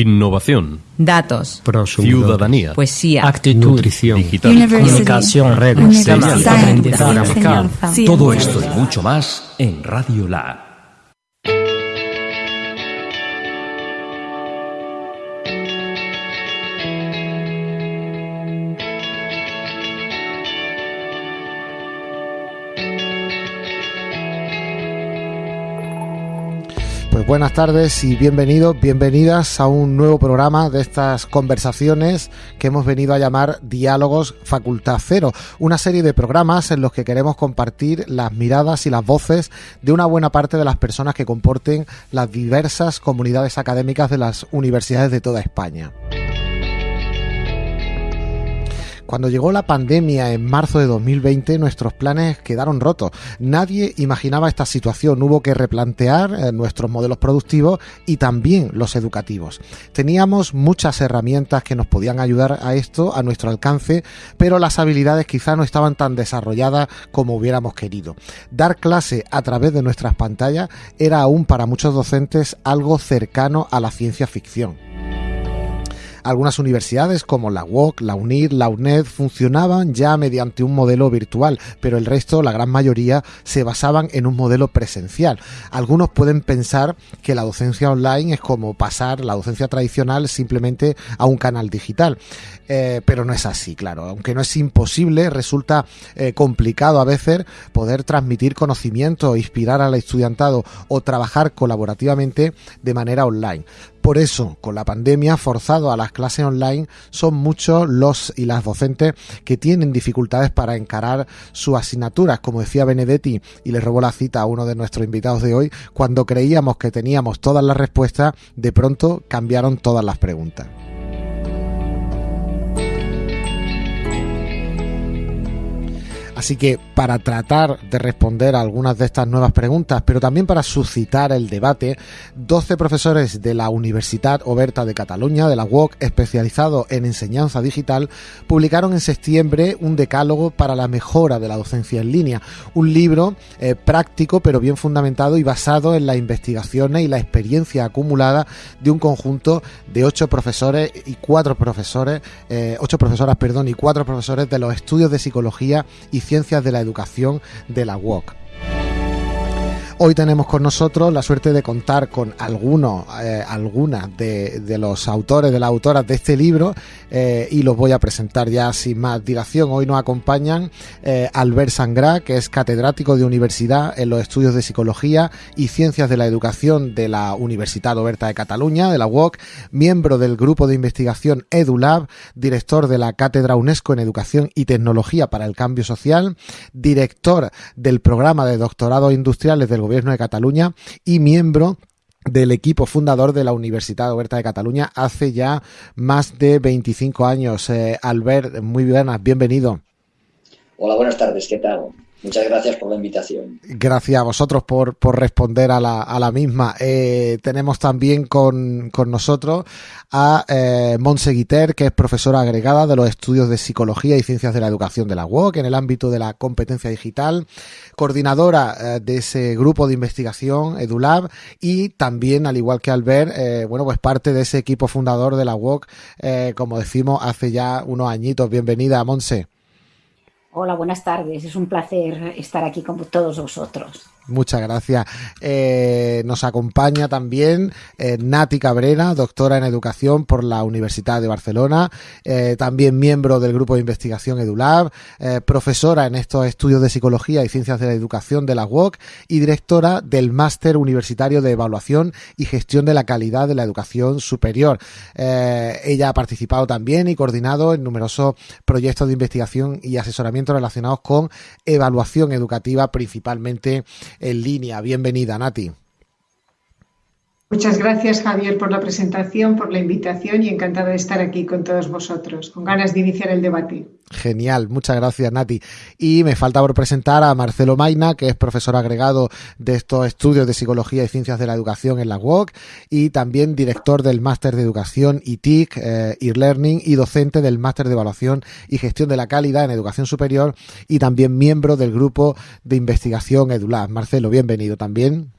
Innovación. Datos. Ciudadanía. Poesía. Actitud. Nutrición. Digital. Comunicación. Redes. Todo esto y mucho más en Radio Lab. Buenas tardes y bienvenidos, bienvenidas a un nuevo programa de estas conversaciones que hemos venido a llamar Diálogos Facultad Cero, una serie de programas en los que queremos compartir las miradas y las voces de una buena parte de las personas que comporten las diversas comunidades académicas de las universidades de toda España. Cuando llegó la pandemia en marzo de 2020, nuestros planes quedaron rotos. Nadie imaginaba esta situación. Hubo que replantear eh, nuestros modelos productivos y también los educativos. Teníamos muchas herramientas que nos podían ayudar a esto a nuestro alcance, pero las habilidades quizá no estaban tan desarrolladas como hubiéramos querido. Dar clase a través de nuestras pantallas era aún para muchos docentes algo cercano a la ciencia ficción. Algunas universidades como la UOC, la UNIR, la UNED funcionaban ya mediante un modelo virtual, pero el resto, la gran mayoría, se basaban en un modelo presencial. Algunos pueden pensar que la docencia online es como pasar la docencia tradicional simplemente a un canal digital. Eh, pero no es así, claro. Aunque no es imposible, resulta eh, complicado a veces poder transmitir conocimiento, inspirar al estudiantado o trabajar colaborativamente de manera online. Por eso, con la pandemia, forzado a las clases online, son muchos los y las docentes que tienen dificultades para encarar sus asignaturas, como decía Benedetti, y le robó la cita a uno de nuestros invitados de hoy, cuando creíamos que teníamos todas las respuestas, de pronto cambiaron todas las preguntas. Así que para tratar de responder a algunas de estas nuevas preguntas, pero también para suscitar el debate, 12 profesores de la Universidad Oberta de Cataluña, de la UOC, especializado en enseñanza digital, publicaron en septiembre un decálogo para la mejora de la docencia en línea, un libro eh, práctico pero bien fundamentado y basado en las investigaciones y la experiencia acumulada de un conjunto de ocho profesores y cuatro profesores, eh, profesoras, perdón, y cuatro profesores de los estudios de psicología y Ciencias de la Educación de la UOC. Hoy tenemos con nosotros la suerte de contar con algunos, eh, algunas de, los autores, de las autoras de este libro eh, y los voy a presentar ya sin más dilación. Hoy nos acompañan eh, Albert Sangrá, que es catedrático de universidad en los estudios de psicología y ciencias de la educación de la Universidad Oberta de Cataluña, de la UOC, miembro del grupo de investigación EduLab, director de la Cátedra UNESCO en Educación y Tecnología para el Cambio Social, director del programa de doctorado industriales del Gobierno de Cataluña y miembro del equipo fundador de la Universidad Oberta de Cataluña hace ya más de 25 años. Eh, Albert, muy buenas, bienvenido. Hola, buenas tardes, ¿qué tal? Muchas gracias por la invitación. Gracias a vosotros por, por responder a la, a la misma. Eh, tenemos también con, con nosotros a eh, Monse Guiter, que es profesora agregada de los estudios de Psicología y Ciencias de la Educación de la UOC en el ámbito de la competencia digital, coordinadora eh, de ese grupo de investigación EduLab y también, al igual que Albert, eh, bueno, pues parte de ese equipo fundador de la UOC, eh, como decimos, hace ya unos añitos. Bienvenida, Monse. Hola, buenas tardes. Es un placer estar aquí con todos vosotros. Muchas gracias. Eh, nos acompaña también eh, Nati Cabrera, doctora en educación por la Universidad de Barcelona, eh, también miembro del grupo de investigación EduLab, profesora en estos estudios de psicología y ciencias de la educación de la UOC y directora del máster universitario de evaluación y gestión de la calidad de la educación superior. Ella ha participado también y coordinado en numerosos proyectos de investigación y asesoramiento relacionados con evaluación educativa, principalmente en línea. Bienvenida, Nati. Muchas gracias, Javier, por la presentación, por la invitación y encantada de estar aquí con todos vosotros, con ganas de iniciar el debate. Genial, muchas gracias, Nati. Y me falta por presentar a Marcelo Maina, que es profesor agregado de estos estudios de psicología y ciencias de la educación en la UOC y también director del máster de educación ITIC, eh, e-learning y docente del máster de evaluación y gestión de la calidad en educación superior y también miembro del grupo de investigación EduLab. Marcelo, bienvenido también.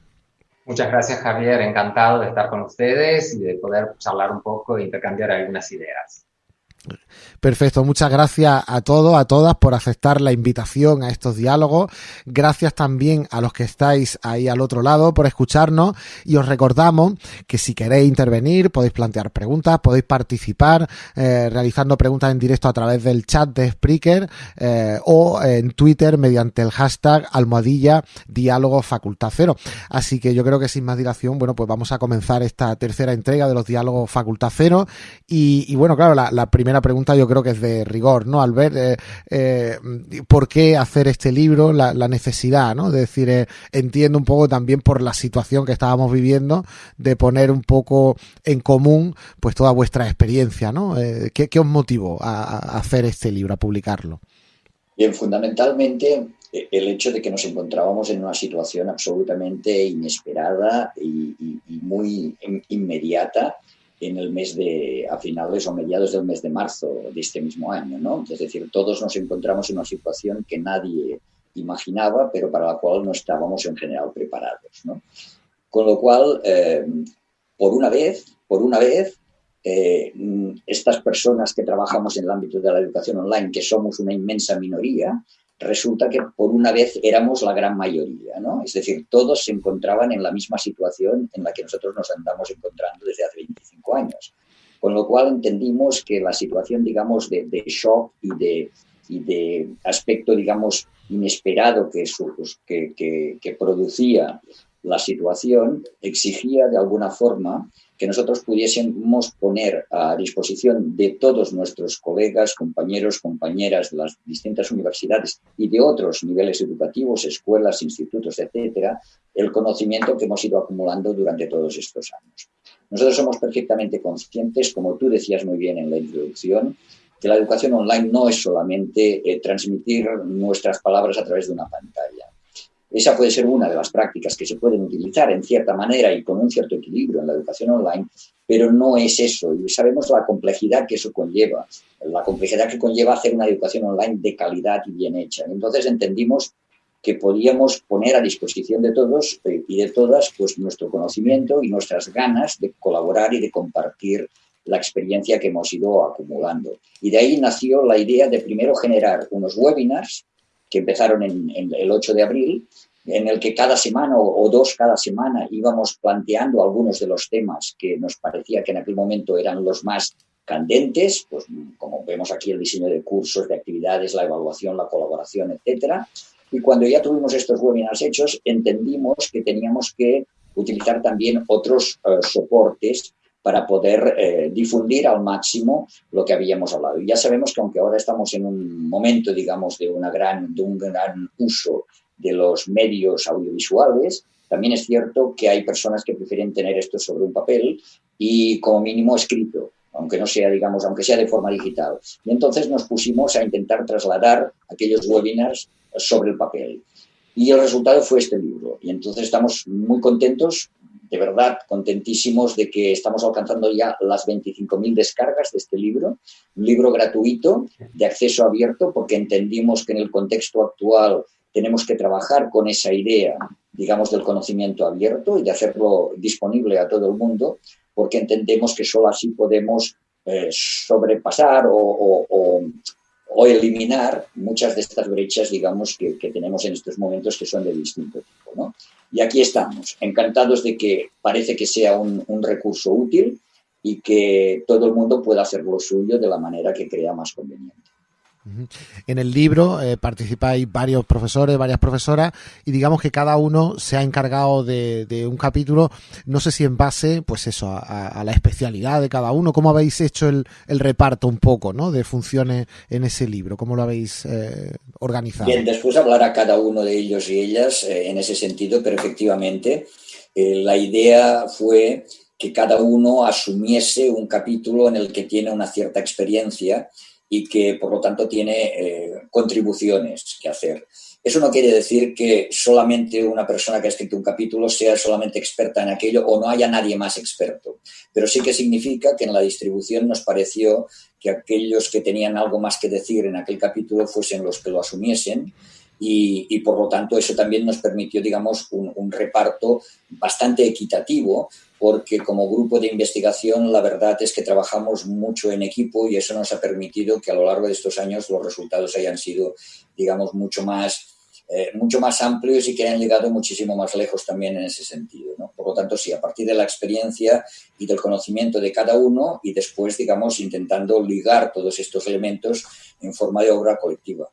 Muchas gracias, Javier. Encantado de estar con ustedes y de poder charlar un poco e intercambiar algunas ideas. Perfecto, muchas gracias a todos, a todas por aceptar la invitación a estos diálogos. Gracias también a los que estáis ahí al otro lado por escucharnos y os recordamos que si queréis intervenir podéis plantear preguntas, podéis participar eh, realizando preguntas en directo a través del chat de Spreaker eh, o en Twitter mediante el hashtag almohadilla diálogo facultad cero. Así que yo creo que sin más dilación, bueno, pues vamos a comenzar esta tercera entrega de los diálogos facultad cero y, bueno, claro, la, la primera pregunta yo creo que es de rigor, ¿no? Al ver eh, eh, por qué hacer este libro, la, necesidad, ¿no? De decir, eh, entiendo un poco también por la situación que estábamos viviendo, de poner un poco en común, pues toda vuestra experiencia, ¿no? ¿qué, os motivó a, hacer este libro, a publicarlo? Bien, fundamentalmente el hecho de que nos encontrábamos en una situación absolutamente inesperada y muy inmediata en el mes de, a finales o mediados del mes de marzo de este mismo año, ¿no? Es decir, todos nos encontramos en una situación que nadie imaginaba, pero para la cual no estábamos en general preparados, ¿no? Con lo cual, eh, por una vez, por una vez, eh, estas personas que trabajamos en el ámbito de la educación online, que somos una inmensa minoría, resulta que por una vez éramos la gran mayoría, ¿no? Es decir, todos se encontraban en la misma situación en la que nosotros nos andamos encontrando desde hace 25 años. Con lo cual entendimos que la situación, digamos, de, shock y de, aspecto, digamos, inesperado que, que producía la situación exigía de alguna forma que nosotros pudiésemos poner a disposición de todos nuestros colegas, compañeros, compañeras de las distintas universidades y de otros niveles educativos, escuelas, institutos, etcétera, el conocimiento que hemos ido acumulando durante todos estos años. Nosotros somos perfectamente conscientes, como tú decías muy bien en la introducción, que la educación online no es solamente eh, transmitir nuestras palabras a través de una pantalla esa puede ser una de las prácticas que se pueden utilizar en cierta manera y con un cierto equilibrio en la educación online, pero no es eso. Y sabemos la complejidad que eso conlleva, la complejidad que conlleva hacer una educación online de calidad y bien hecha. Entonces entendimos que podíamos poner a disposición de todos eh, y de todas pues nuestro conocimiento y nuestras ganas de colaborar y de compartir la experiencia que hemos ido acumulando. Y de ahí nació la idea de primero generar unos webinars que empezaron en, el 8 de abril, en el que cada semana o, dos cada semana íbamos planteando algunos de los temas que nos parecía que en aquel momento eran los más candentes, pues como vemos aquí el diseño de cursos, de actividades, la evaluación, la colaboración, etcétera. Y cuando ya tuvimos estos webinars hechos, entendimos que teníamos que utilizar también otros eh, soportes para poder eh, difundir al máximo lo que habíamos hablado. Y ya sabemos que aunque ahora estamos en un momento, digamos, de, una gran, de un gran uso de los medios audiovisuales, también es cierto que hay personas que prefieren tener esto sobre un papel y como mínimo escrito, aunque no sea, digamos, aunque sea de forma digital. Y entonces nos pusimos a intentar trasladar aquellos webinars sobre el papel. Y el resultado fue este libro. Y entonces estamos muy contentos de verdad contentísimos de que estamos alcanzando ya las 25.000 descargas de este libro, un libro gratuito de acceso abierto porque entendimos que en el contexto actual tenemos que trabajar con esa idea, digamos, del conocimiento abierto y de hacerlo disponible a todo el mundo porque entendemos que solo así podemos eh, sobrepasar o, o, eliminar muchas de estas brechas, digamos, que, que tenemos en estos momentos que son de distinto tipo, ¿no? Y aquí estamos, encantados de que parece que sea un, recurso útil y que todo el mundo pueda hacer lo suyo de la manera que crea más conveniente. En el libro eh, participáis varios profesores, varias profesoras, y digamos que cada uno se ha encargado de, un capítulo, no sé si en base, pues eso, a, la especialidad de cada uno. ¿Cómo habéis hecho el, reparto un poco, ¿no? De funciones en ese libro, ¿cómo lo habéis eh, organizado? Bien, después hablará cada uno de ellos y ellas eh, en ese sentido, pero efectivamente la idea fue que cada uno asumiese un capítulo en el que tiene una cierta experiencia y que por lo tanto tiene eh, contribuciones que hacer. Eso no quiere decir que solamente una persona que ha escrito un capítulo sea solamente experta en aquello o no haya nadie más experto, pero sí que significa que en la distribución nos pareció que aquellos que tenían algo más que decir en aquel capítulo fuesen los que lo asumiesen y, por lo tanto eso también nos permitió, digamos, un, reparto bastante equitativo porque como grupo de investigación la verdad es que trabajamos mucho en equipo y eso nos ha permitido que a lo largo de estos años los resultados hayan sido, digamos, mucho más, eh, mucho más amplios y que hayan llegado muchísimo más lejos también en ese sentido. Por lo tanto, sí, a partir de la experiencia y del conocimiento de cada uno y después, digamos, intentando ligar todos estos elementos en forma de obra colectiva.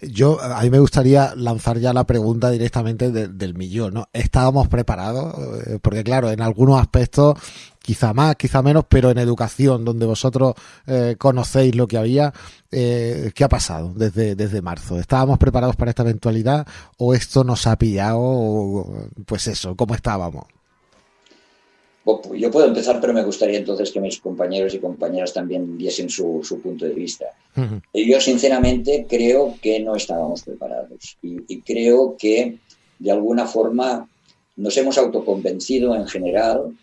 Yo, a mí me gustaría lanzar ya la pregunta directamente del millón, ¿no? ¿Estábamos preparados? Eh, porque claro, en algunos aspectos, quizá más, quizá menos, pero en educación, donde vosotros eh, conocéis lo que había, eh, ¿qué ha pasado desde, desde marzo? ¿Estábamos preparados para esta eventualidad o esto nos ha pillado, pues eso, cómo estábamos? Yo puedo empezar, pero me gustaría entonces que mis compañeros y compañeras también diesen su, punto de vista. Yo sinceramente creo que no estábamos preparados. Y, creo que de alguna forma nos hemos autoconvencido en general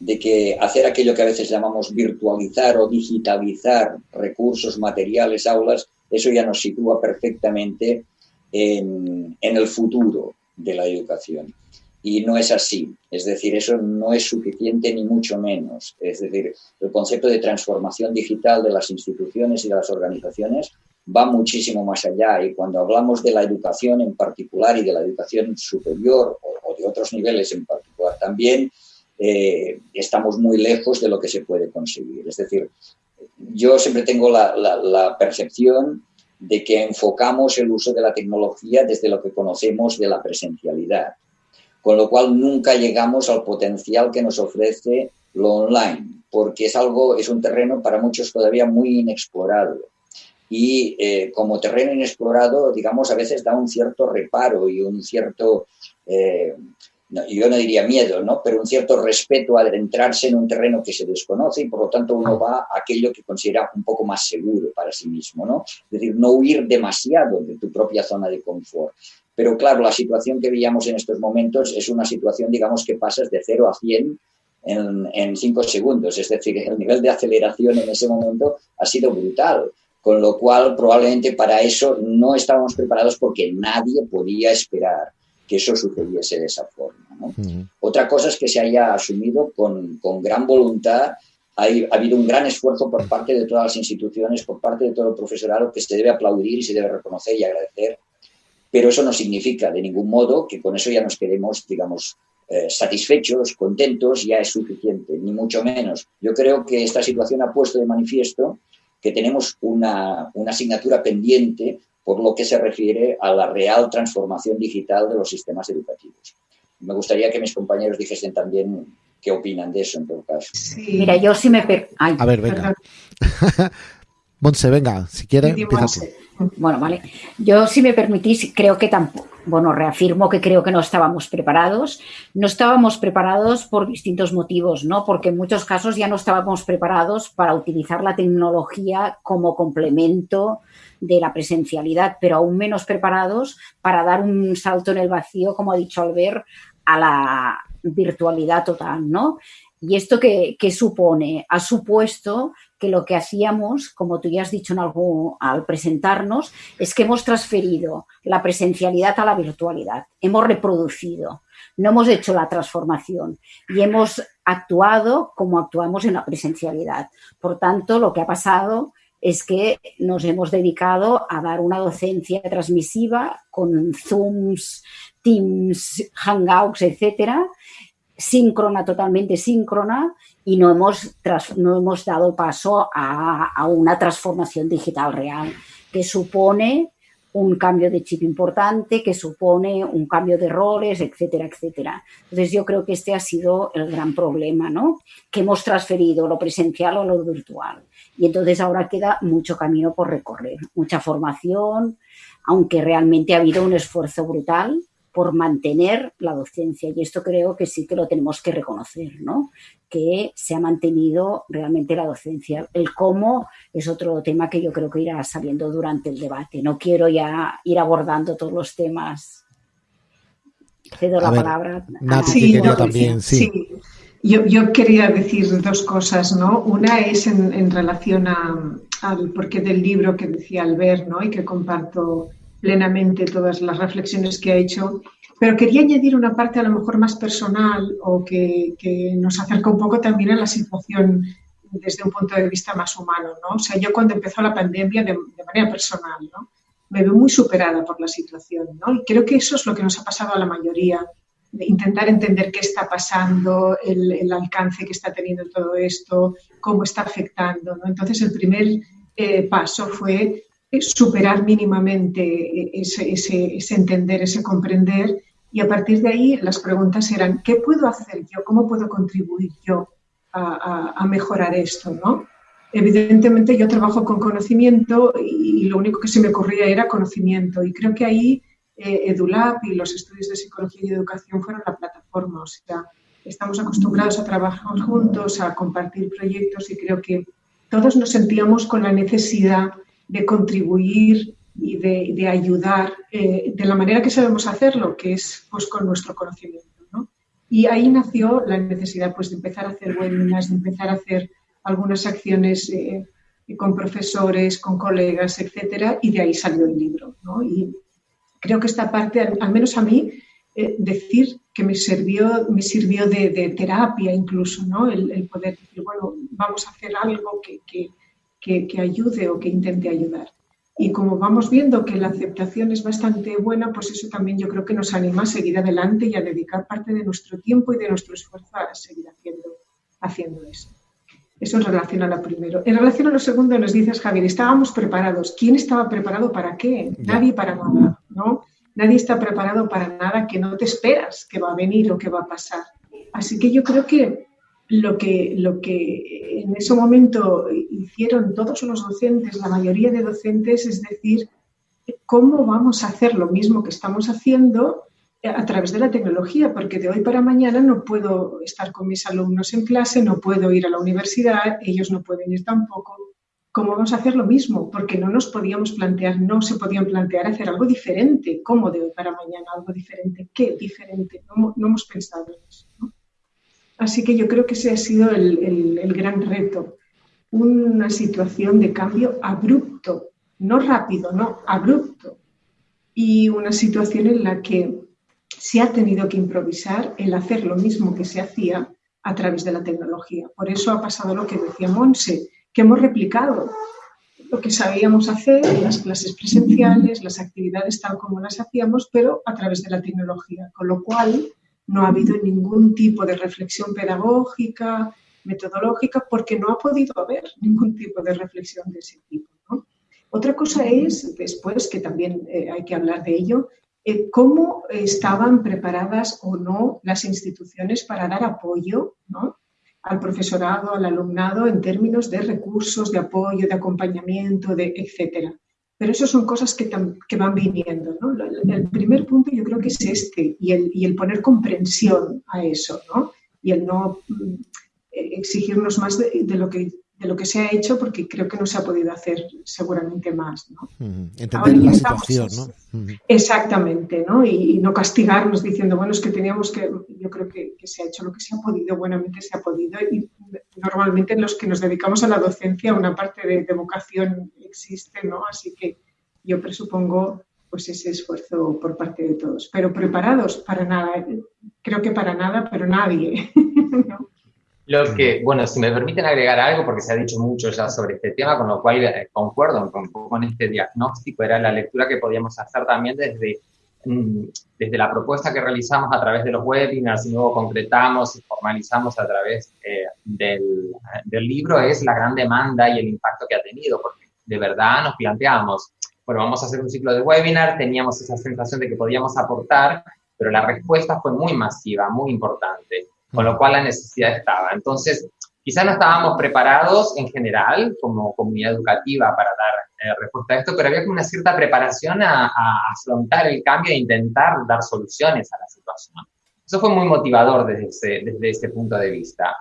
de que hacer aquello que a veces llamamos virtualizar o digitalizar recursos, materiales, aulas, eso ya nos sitúa perfectamente en el futuro de la educación y no es así. Es decir, eso no es suficiente ni mucho menos. Es decir, el concepto de transformación digital de las instituciones y de las organizaciones va muchísimo más allá y cuando hablamos de la educación en particular y de la educación superior o, de otros niveles en particular también, eh, estamos muy lejos de lo que se puede conseguir. Es decir, yo siempre tengo la, la percepción de que enfocamos el uso de la tecnología desde lo que conocemos de la presencialidad con lo cual nunca llegamos al potencial que nos ofrece lo online, porque es algo, es un terreno para muchos todavía muy inexplorado. Y eh, como terreno inexplorado, digamos, a veces da un cierto reparo y un cierto, eh, yo no diría miedo, ¿no? pero un cierto respeto a adentrarse en un terreno que se desconoce y por lo tanto uno va a aquello que considera un poco más seguro para sí mismo. ¿no? Es decir, no huir demasiado de tu propia zona de confort. Pero claro, la situación que veíamos en estos momentos es una situación, digamos, que pasas de 0 a 100 en, 5 segundos. Es decir, el nivel de aceleración en ese momento ha sido brutal. Con lo cual, probablemente para eso no estábamos preparados porque nadie podía esperar que eso sucediese de esa forma. Otra cosa es que se haya asumido con, gran voluntad ha habido un gran esfuerzo por parte de todas las instituciones, por parte de todo el profesorado, que se debe aplaudir y se debe reconocer y agradecer pero eso no significa de ningún modo que con eso ya nos quedemos, digamos, eh, satisfechos, contentos, ya es suficiente, ni mucho menos. Yo creo que esta situación ha puesto de manifiesto que tenemos una, una asignatura pendiente por lo que se refiere a la real transformación digital de los sistemas educativos. Me gustaría que mis compañeros dijesen también qué opinan de eso en todo caso. Mira, yo sí me... a ver, venga. Monse, venga, si quiere, empieza Bueno, vale. Yo, si me permitís, creo que tampoco, bueno, reafirmo que creo que no estábamos preparados. No estábamos preparados por distintos motivos, ¿no? Porque en muchos casos ya no estábamos preparados para utilizar la tecnología como complemento de la presencialidad, pero aún menos preparados para dar un salto en el vacío, como ha dicho Albert, a la virtualidad total, ¿no? ¿Y esto qué, supone? Ha supuesto que lo que hacíamos, como tú ya has dicho en algo, al presentarnos, es que hemos transferido la presencialidad a la virtualidad, hemos reproducido, no hemos hecho la transformación y hemos actuado como actuamos en la presencialidad. Por tanto, lo que ha pasado es que nos hemos dedicado a dar una docencia transmisiva con Zooms, Teams, Hangouts, etcétera, síncrona, totalmente síncrona, y no hemos, no hemos dado paso a, una transformación digital real, que supone un cambio de chip importante, que supone un cambio de roles, etcétera, etcétera. Entonces yo creo que este ha sido el gran problema, ¿no? Que hemos transferido lo presencial a lo virtual. Y entonces ahora queda mucho camino por recorrer, mucha formación, aunque realmente ha habido un esfuerzo brutal por mantener la docencia. Y esto creo que sí que lo tenemos que reconocer, ¿no? Que se ha mantenido realmente la docencia. El cómo es otro tema que yo creo que irá saliendo durante el debate. No quiero ya ir abordando todos los temas. Cedo la palabra. sí, quería también, sí. Yo, quería decir dos cosas, ¿no? Una es en, relación al porqué del libro que decía Albert, ¿no? Y que comparto plenamente todas las reflexiones que ha hecho, pero quería añadir una parte a lo mejor más personal o que, nos acerca un poco también a la situación desde un punto de vista más humano, ¿no? O sea, yo cuando empezó la pandemia de, manera personal, ¿no? Me veo muy superada por la situación, ¿no? Y creo que eso es lo que nos ha pasado a la mayoría, de intentar entender qué está pasando, el, alcance que está teniendo todo esto, cómo está afectando, ¿no? Entonces, el primer eh, paso fue superar mínimamente ese, entender, ese comprender y a partir de ahí las preguntas eran, ¿qué puedo hacer yo? ¿Cómo puedo contribuir yo a, mejorar esto? ¿no? Evidentemente yo trabajo con conocimiento y, lo único que se me ocurría era conocimiento y creo que ahí eh, EduLab y los estudios de psicología y educación fueron la plataforma. O sea, estamos acostumbrados a trabajar juntos, a compartir proyectos y creo que todos nos sentíamos con la necesidad de contribuir y de, ayudar eh, de la manera que sabemos hacerlo, que es pues, con nuestro conocimiento. Y ahí nació la necesidad pues, de empezar a hacer webinars, de empezar a hacer algunas acciones eh, con profesores, con colegas, etcétera, y de ahí salió el libro. Y creo que esta parte, al, menos a mí, eh, decir que me sirvió, me sirvió de, terapia incluso, ¿no? El, poder decir, bueno, vamos a hacer algo que ayude o que intente ayudar. Y como vamos viendo que la aceptación es bastante buena, pues eso también yo creo que nos anima a seguir adelante y a dedicar parte de nuestro tiempo y de nuestro esfuerzo a seguir haciendo, haciendo eso. Eso en relación a lo primero. En relación a lo segundo, nos dices, Javier, estábamos preparados. ¿Quién estaba preparado para qué? Nadie para nada, ¿no? Nadie está preparado para nada que no te esperas que va a venir o que va a pasar. Así que yo creo que lo que, lo que en ese momento hicieron todos los docentes, la mayoría de docentes, es decir, cómo vamos a hacer lo mismo que estamos haciendo a través de la tecnología, porque de hoy para mañana no puedo estar con mis alumnos en clase, no puedo ir a la universidad, ellos no pueden ir tampoco. ¿Cómo vamos a hacer lo mismo? Porque no nos podíamos plantear, no se podían plantear hacer algo diferente. ¿Cómo de hoy para mañana algo diferente? ¿Qué diferente? No, hemos pensado en eso. Así que yo creo que ese ha sido el, gran reto. Una situación de cambio abrupto, no rápido, no, abrupto. Y una situación en la que se ha tenido que improvisar el hacer lo mismo que se hacía a través de la tecnología. Por eso ha pasado lo que decía Monse, que hemos replicado lo que sabíamos hacer, las clases presenciales, las actividades tal como las hacíamos, pero a través de la tecnología. Con lo cual, no ha habido ningún tipo de reflexión pedagógica, metodológica, porque no ha podido haber ningún tipo de reflexión de ese tipo. Otra cosa es, después, que también eh, hay que hablar de ello, eh, cómo estaban preparadas o no las instituciones para dar apoyo al profesorado, al alumnado, en términos de recursos, de apoyo, de acompañamiento, de etcétera. Pero eso son cosas que, que van viniendo. ¿no? El primer punto yo creo que es este, y el, y el poner comprensión a eso, ¿no? y el no mm, exigirnos más de, lo que de lo que se ha hecho porque creo que no se ha podido hacer seguramente más. ¿no? Entender la situación, ¿no? Exactamente, ¿no? Y, no castigarnos diciendo, bueno, es que teníamos que, yo creo que, que, se ha hecho lo que se ha podido, buenamente se ha podido. Y normalmente los que nos dedicamos a la docencia, una parte de, de vocación existe, ¿no? Así que yo presupongo pues ese esfuerzo por parte de todos. Pero preparados para nada, creo que para nada, pero nadie. ¿no? Lo que, bueno, si me permiten agregar algo, porque se ha dicho mucho ya sobre este tema, con lo cual eh, concuerdo con, con este diagnóstico, era la lectura que podíamos hacer también desde, mm, desde la propuesta que realizamos a través de los webinars y luego concretamos y formalizamos a través eh, del, del libro, es la gran demanda y el impacto que ha tenido, porque de verdad nos planteamos, bueno, vamos a hacer un ciclo de webinar, teníamos esa sensación de que podíamos aportar, pero la respuesta fue muy masiva, muy importante con lo cual la necesidad estaba. Entonces, quizás no estábamos preparados en general como comunidad educativa para dar eh, respuesta a esto, pero había una cierta preparación a, afrontar el cambio e intentar dar soluciones a la situación. Eso fue muy motivador desde ese, desde ese punto de vista.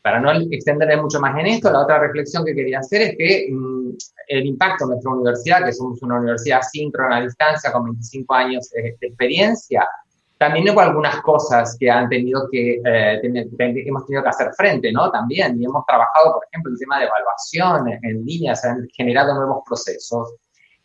Para no extenderme mucho más en esto, la otra reflexión que quería hacer es que mm, el impacto de nuestra universidad, que somos una universidad síncrona a distancia con 25 años de experiencia, también hubo algunas cosas que han tenido que, eh, hemos tenido que hacer frente, ¿no? También, y hemos trabajado, por ejemplo, el tema de evaluación en línea, se han generado nuevos procesos.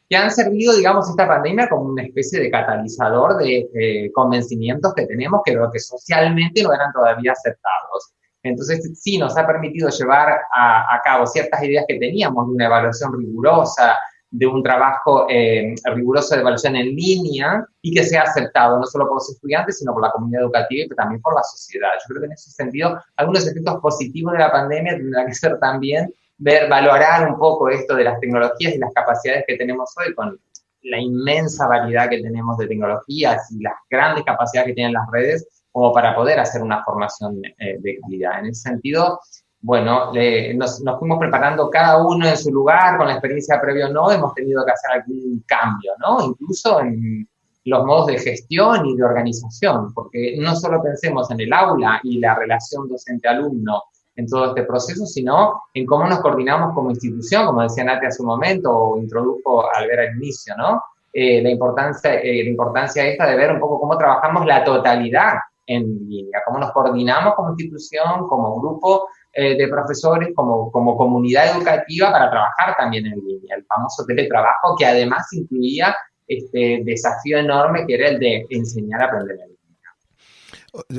que han servido, digamos, esta pandemia como una especie de catalizador de eh, convencimientos que tenemos que, que socialmente no eran todavía aceptados. Entonces, sí, nos ha permitido llevar a, a cabo ciertas ideas que teníamos de una evaluación rigurosa, de un trabajo eh, riguroso de evaluación en línea y que sea aceptado no solo por los estudiantes, sino por la comunidad educativa y también por la sociedad. Yo creo que en ese sentido, algunos efectos positivos de la pandemia tendrán que ser también ver, valorar un poco esto de las tecnologías y las capacidades que tenemos hoy con la inmensa variedad que tenemos de tecnologías y las grandes capacidades que tienen las redes como para poder hacer una formación eh, de calidad. En ese sentido, bueno, nos, fuimos preparando cada uno en su lugar, con la experiencia previa o no, hemos tenido que hacer algún cambio, ¿no? Incluso en los modos de gestión y de organización, porque no solo pensemos en el aula y la relación docente-alumno en todo este proceso, sino en cómo nos coordinamos como institución, como decía Nati hace un momento, o introdujo al ver al inicio, ¿no? Eh, la, importancia, eh, la importancia esta de ver un poco cómo trabajamos la totalidad en línea, cómo nos coordinamos como institución, como grupo eh, de profesores, como, como comunidad educativa para trabajar también en línea. El famoso teletrabajo que además incluía este desafío enorme que era el de enseñar a aprender en línea.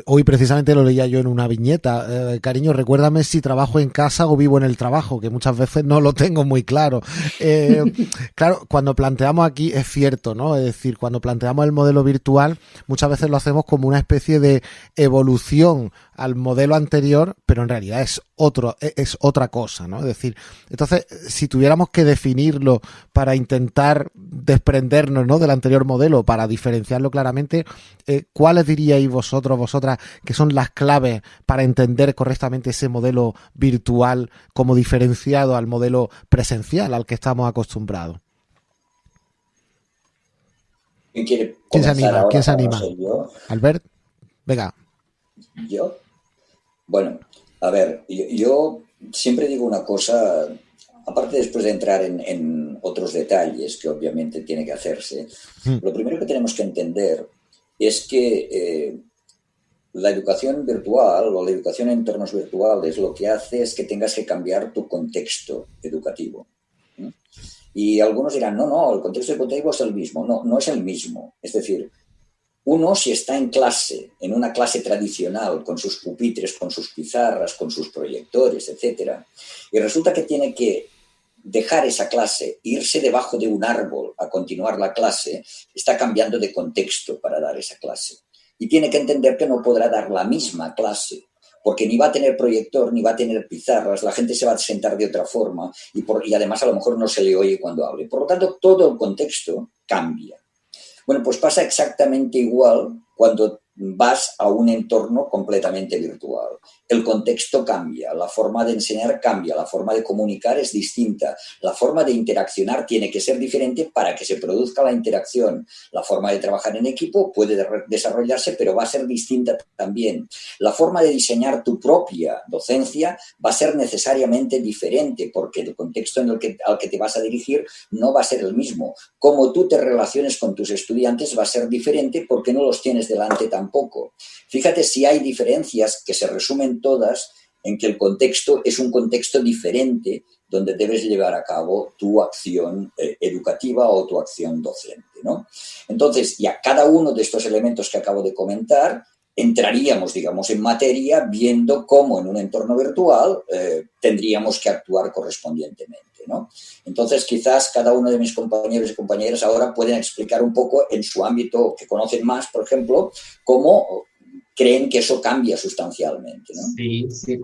Hoy precisamente lo leía yo en una viñeta. Eh, cariño, recuérdame si trabajo en casa o vivo en el trabajo, que muchas veces no lo tengo muy claro. Eh, claro, cuando planteamos aquí es cierto, ¿no? Es decir, cuando planteamos el modelo virtual, muchas veces lo hacemos como una especie de evolución al modelo anterior, pero en realidad es otro, e, es otra cosa, ¿no? Es decir, entonces, si tuviéramos que definirlo para intentar desprendernos, ¿no? Del anterior modelo, para diferenciarlo claramente, eh, ¿cuáles diríais vosotros, vosotras, que son las claves para entender correctamente ese modelo virtual como diferenciado al modelo presencial al que estamos acostumbrados? ¿Quién, se anima? ¿Quién se anima? Albert, venga. ¿Yo? Bueno, a ver, yo, siempre digo una cosa, aparte después de entrar en, otros detalles que obviamente tiene que hacerse, mm. lo primero que tenemos que entender es que eh, la educación virtual o la educación en entornos virtuales lo que hace es que tengas que cambiar tu contexto educativo. Y algunos dirán, no, no, el contexto educativo es el mismo. No, no es el mismo. Es decir, uno, si está en clase, en una clase tradicional, con sus pupitres, con sus pizarras, con sus proyectores, etc., y resulta que tiene que dejar esa clase, irse debajo de un árbol a continuar la clase, está cambiando de contexto para dar esa clase. Y tiene que entender que no podrá dar la misma clase, porque ni va a tener proyector, ni va a tener pizarras, la gente se va a sentar de otra forma y, y además a lo mejor no se le oye cuando hable. Por lo tanto, todo el contexto cambia. Bueno, pues pasa exactamente igual cuando vas a un entorno completamente virtual. El contexto cambia, la forma de enseñar cambia, la forma de comunicar es distinta, la forma de interaccionar tiene que ser diferente para que se produzca la interacción. La forma de trabajar en equipo puede desarrollarse, pero va a ser distinta también. La forma de diseñar tu propia docencia va a ser necesariamente diferente porque el contexto en el que, al que te vas a dirigir no va a ser el mismo. Cómo tú te relaciones con tus estudiantes va a ser diferente porque no los tienes delante tampoco poco. Fíjate si hay diferencias que se resumen todas en que el contexto es un contexto diferente donde debes llevar a cabo tu acción eh, educativa o tu acción docente. ¿no? Entonces, ya cada uno de estos elementos que acabo de comentar, entraríamos, digamos, en materia viendo cómo en un entorno virtual eh, tendríamos que actuar correspondientemente. Entonces, quizás cada uno de mis compañeros y compañeras ahora pueden explicar un poco en su ámbito que conocen más, por ejemplo, cómo creen que eso cambia sustancialmente. Sí, sí.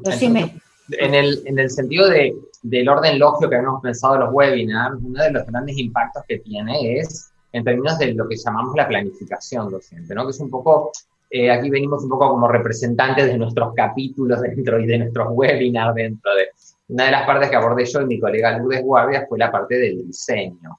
en, el, en el sentido de, del orden lógico que hemos pensado en los webinars, uno de los grandes impactos que tiene es en términos de lo que llamamos la planificación docente, ¿no? que es un poco eh, aquí venimos un poco como representantes de nuestros capítulos dentro y de nuestros webinars dentro de, una de las partes que abordé yo y mi colega Lourdes Guardia fue la parte del diseño.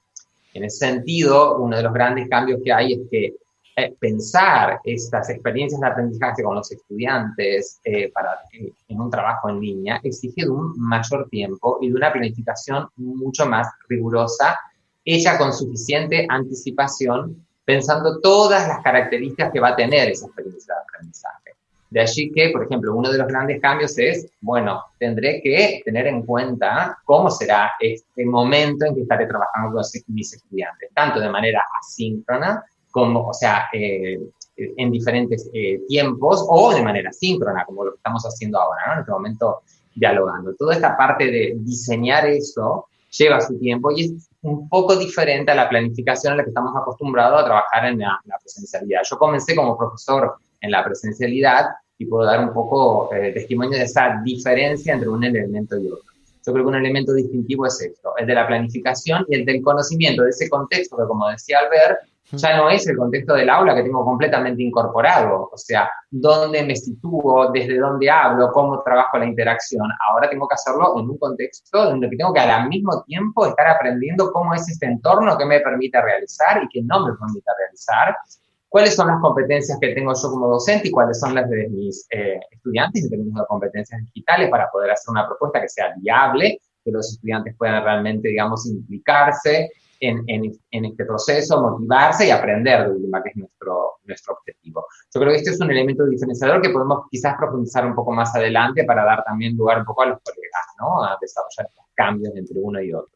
En ese sentido, uno de los grandes cambios que hay es que eh, pensar estas experiencias de aprendizaje con los estudiantes eh, para, eh, en un trabajo en línea exige de un mayor tiempo y de una planificación mucho más rigurosa, hecha con suficiente anticipación, pensando todas las características que va a tener esa experiencia de aprendizaje De allí que, por ejemplo, uno de los grandes cambios es, bueno, tendré que tener en cuenta cómo será este momento en que estaré trabajando con mis estudiantes, tanto de manera asíncrona como, o sea, eh, en diferentes eh, tiempos o de manera síncrona, como lo que estamos haciendo ahora, ¿no? En este momento dialogando. Toda esta parte de diseñar eso lleva su tiempo y es un poco diferente a la planificación a la que estamos acostumbrados a trabajar en la, presencialidad. Yo comencé como profesor en la presencialidad y puedo dar un poco eh, testimonio de esa diferencia entre un elemento y otro. Yo creo que un elemento distintivo es esto, el de la planificación y el del conocimiento de ese contexto que, como decía Albert, ya no es el contexto del aula que tengo completamente incorporado, o sea, dónde me sitúo, desde dónde hablo, cómo trabajo la interacción. Ahora tengo que hacerlo en un contexto donde tengo que al mismo tiempo estar aprendiendo cómo es este entorno que me permite realizar y que no me permite realizar, cuáles son las competencias que tengo yo como docente y cuáles son las de mis eh, estudiantes en términos de competencias digitales para poder hacer una propuesta que sea viable, que los estudiantes puedan realmente, digamos, implicarse en, en, este proceso, motivarse y aprender de última, que es nuestro, nuestro objetivo. Yo creo que este es un elemento diferenciador que podemos quizás profundizar un poco más adelante para dar también lugar un poco a los colegas, ¿no? A desarrollar cambios entre uno y otro.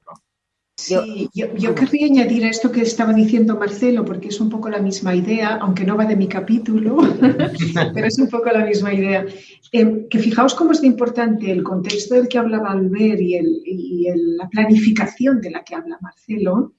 Yo, yo, querría añadir a esto que estaba diciendo Marcelo, porque es un poco la misma idea, aunque no va de mi capítulo, pero es un poco la misma idea. Eh, que fijaos cómo es de importante el contexto del que hablaba Albert y, el, y la planificación de la que habla Marcelo,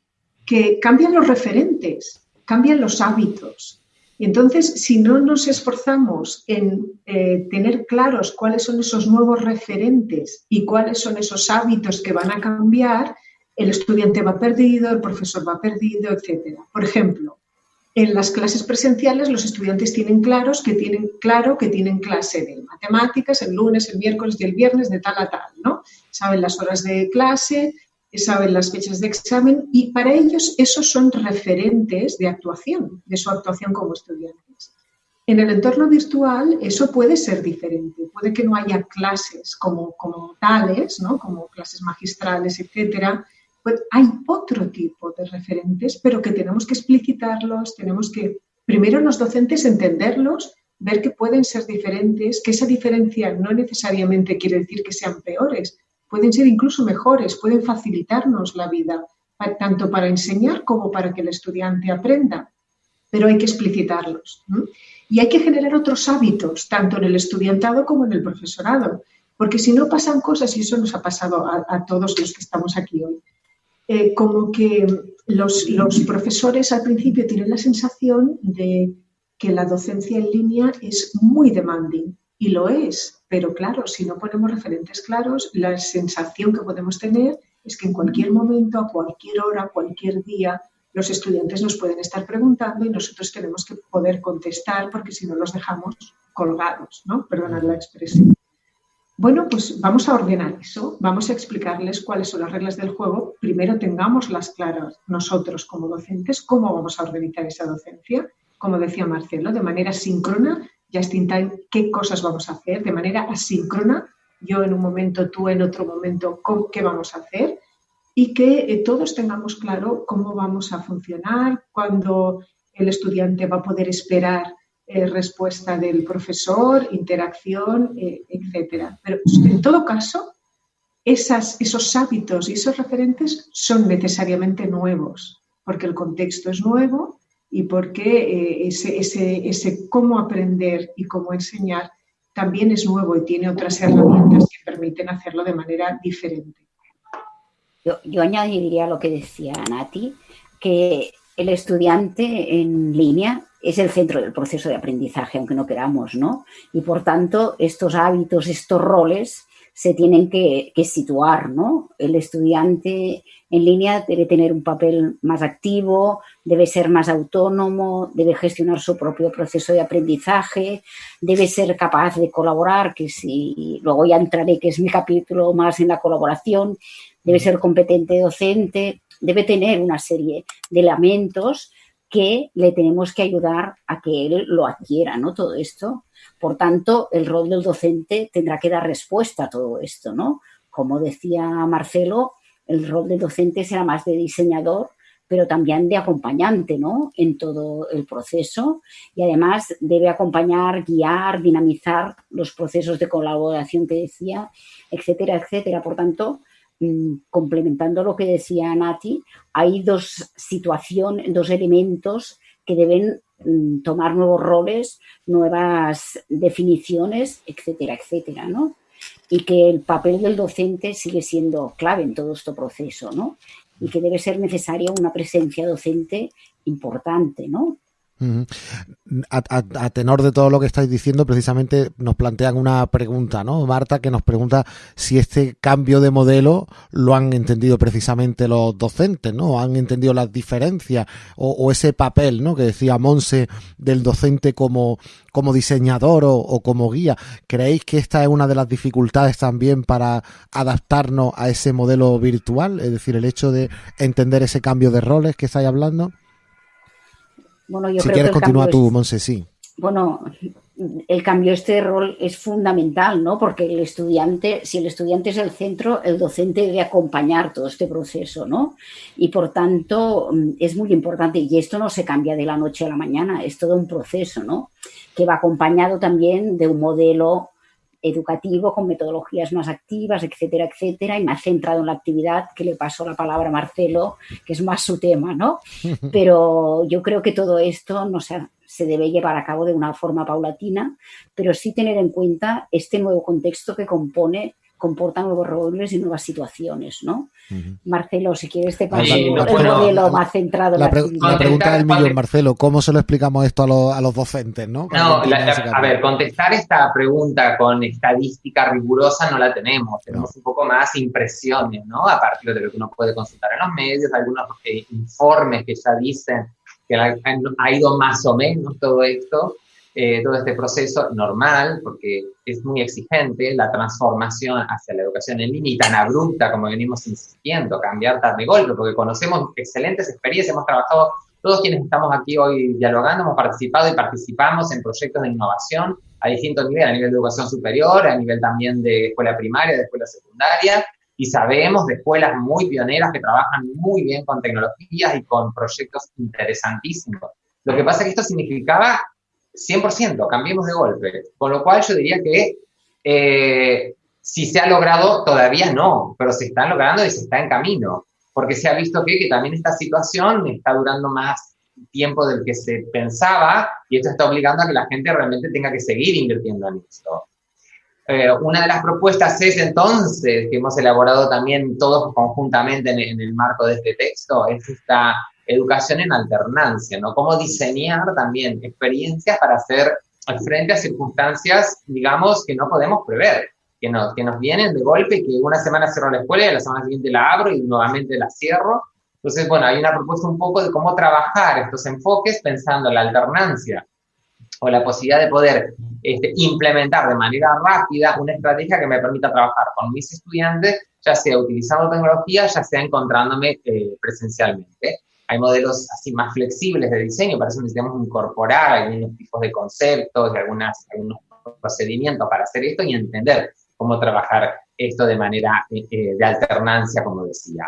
que cambian los referentes, cambian los hábitos. Y entonces, si no nos esforzamos en eh, tener claros cuáles son esos nuevos referentes y cuáles son esos hábitos que van a cambiar, el estudiante va perdido, el profesor va perdido, etc. Por ejemplo, en las clases presenciales los estudiantes tienen claros que tienen claro que tienen clase de matemáticas el lunes, el miércoles y el viernes de tal a tal, ¿no? Saben las horas de clase, saben las fechas de examen y para ellos esos son referentes de actuación, de su actuación como estudiantes. En el entorno virtual eso puede ser diferente, puede que no haya clases como, como tales, ¿no? como clases magistrales, etcétera, pues hay otro tipo de referentes, pero que tenemos que explicitarlos, tenemos que, primero los docentes, entenderlos, ver que pueden ser diferentes, que esa diferencia no necesariamente quiere decir que sean peores, pueden ser incluso mejores, pueden facilitarnos la vida, tanto para enseñar como para que el estudiante aprenda, pero hay que explicitarlos. Y hay que generar otros hábitos, tanto en el estudiantado como en el profesorado, porque si no pasan cosas, y eso nos ha pasado a todos los que estamos aquí hoy, eh, como que los, profesores al principio tienen la sensación de que la docencia en línea es muy demanding y lo es, pero claro, si no ponemos referentes claros, la sensación que podemos tener es que en cualquier momento, a cualquier hora, cualquier día, los estudiantes nos pueden estar preguntando y nosotros tenemos que poder contestar porque si no los dejamos colgados, ¿no? Perdonad la expresión. Bueno, pues vamos a ordenar eso, vamos a explicarles cuáles son las reglas del juego. Primero tengamos las claras nosotros como docentes, cómo vamos a organizar esa docencia, como decía Marcelo, de manera síncrona, ya in qué cosas vamos a hacer, de manera asíncrona, yo en un momento, tú en otro momento, qué vamos a hacer y que eh, todos tengamos claro cómo vamos a funcionar, cuándo el estudiante va a poder esperar eh, respuesta del profesor, interacción, eh, etcétera. Pero en todo caso, esos hábitos y esos referentes son necesariamente nuevos, porque el contexto es nuevo y porque eh, ese cómo aprender y cómo enseñar también es nuevo y tiene otras herramientas que permiten hacerlo de manera diferente. Yo, yo añadiría lo que decía Nati, que el estudiante en línea es el centro del proceso de aprendizaje, aunque no queramos, ¿no? Y por tanto, estos hábitos, estos roles se tienen que, situar, ¿no? El estudiante en línea debe tener un papel más activo, debe ser más autónomo, debe gestionar su propio proceso de aprendizaje, debe ser capaz de colaborar, que si luego ya entraré, que es mi capítulo más en la colaboración, debe ser competente docente, debe tener una serie de elementos que le tenemos que ayudar a que él lo adquiera, ¿no? Todo esto. Por tanto, el rol del docente tendrá que dar respuesta a todo esto, ¿no? Como decía Marcelo, el rol del docente será más de diseñador, pero también de acompañante ¿no? en todo el proceso y además debe acompañar, guiar, dinamizar los procesos de colaboración que decía, etcétera, etcétera. Por tanto, complementando lo que decía Nati, hay dos situaciones, dos elementos que deben mm, tomar nuevos roles, nuevas definiciones, etcétera, etcétera, ¿no? Y que el papel del docente sigue siendo clave en todo este proceso, ¿no? y que debe ser necesaria una presencia docente importante, ¿no? A, tenor de todo lo que estáis diciendo, precisamente nos plantean una pregunta, ¿no? Marta, que nos pregunta si este cambio de modelo lo han entendido precisamente los docentes, ¿no? ¿Han entendido las diferencias o, ese papel, ¿no? Que decía Monse del docente como, como diseñador o, o, como guía. ¿Creéis que esta es una de las dificultades también para adaptarnos a ese modelo virtual? Es decir, el hecho de entender ese cambio de roles que estáis hablando. Bueno, yo si creo quieres, que continúa tú, Monse, sí. Bueno, el cambio de este rol es fundamental, ¿no? Porque el estudiante, si el estudiante es el centro, el docente debe acompañar todo este proceso, ¿no? Y por tanto mm, es muy importante y esto no se cambia de la noche a la mañana, es todo un proceso, ¿no? Que va acompañado también de un modelo educativo con metodologías más activas, etcétera, etcétera, y ha centrado en la actividad que le pasó la palabra a Marcelo, que es más su tema, ¿no? Pero yo creo que todo esto no se, se debe llevar a cabo de una forma paulatina, pero sí tener en cuenta este nuevo contexto que compone comportan nuevos roles y nuevas situaciones, ¿no? Marcelo, si quieres te paso el modelo más centrado la, la, pregunta del millón, Marcelo, ¿cómo se lo explicamos esto a, los, a los docentes, no? no a ver, contestar esta pregunta con estadística rigurosa no la tenemos, tenemos un poco más impresiones, ¿no? A partir de lo que uno puede consultar en los medios, algunos eh, informes que ya dicen que ha ido más o menos todo esto, eh, todo este proceso normal, porque es muy exigente la transformación hacia la educación en línea y tan abrupta como venimos insistiendo, cambiar tan de golpe, porque conocemos excelentes experiencias, hemos trabajado, todos quienes estamos aquí hoy dialogando, hemos participado y participamos en proyectos de innovación a distintos niveles, a nivel de educación superior, a nivel también de escuela primaria, de escuela secundaria, y sabemos de escuelas muy pioneras que trabajan muy bien con tecnologías y con proyectos interesantísimos. Lo que pasa es que esto significaba 100%, cambiemos de golpe. Con lo cual yo diría que eh, si se ha logrado, todavía no, pero se está logrando y se está en camino, porque se ha visto que, que también esta situación está durando más tiempo del que se pensaba y esto está obligando a que la gente realmente tenga que seguir invirtiendo en esto. Eh, una de las propuestas es entonces, que hemos elaborado también todos conjuntamente en, en el marco de este texto, es esta educación en alternancia, ¿no? Cómo diseñar también experiencias para hacer frente a circunstancias, digamos, que no podemos prever, que que nos vienen de golpe, que una semana cierro la escuela y la semana siguiente la abro y nuevamente la cierro. Entonces, bueno, hay una propuesta un poco de cómo trabajar estos enfoques pensando en la alternancia o la posibilidad de poder este, implementar de manera rápida una estrategia que me permita trabajar con mis estudiantes, ya sea utilizando tecnología, ya sea encontrándome eh, presencialmente. Hay modelos así más flexibles de diseño, para eso necesitamos incorporar algunos tipos de conceptos algunas, algunos procedimientos para hacer esto y entender cómo trabajar esto de manera eh, eh, de alternancia, como decía.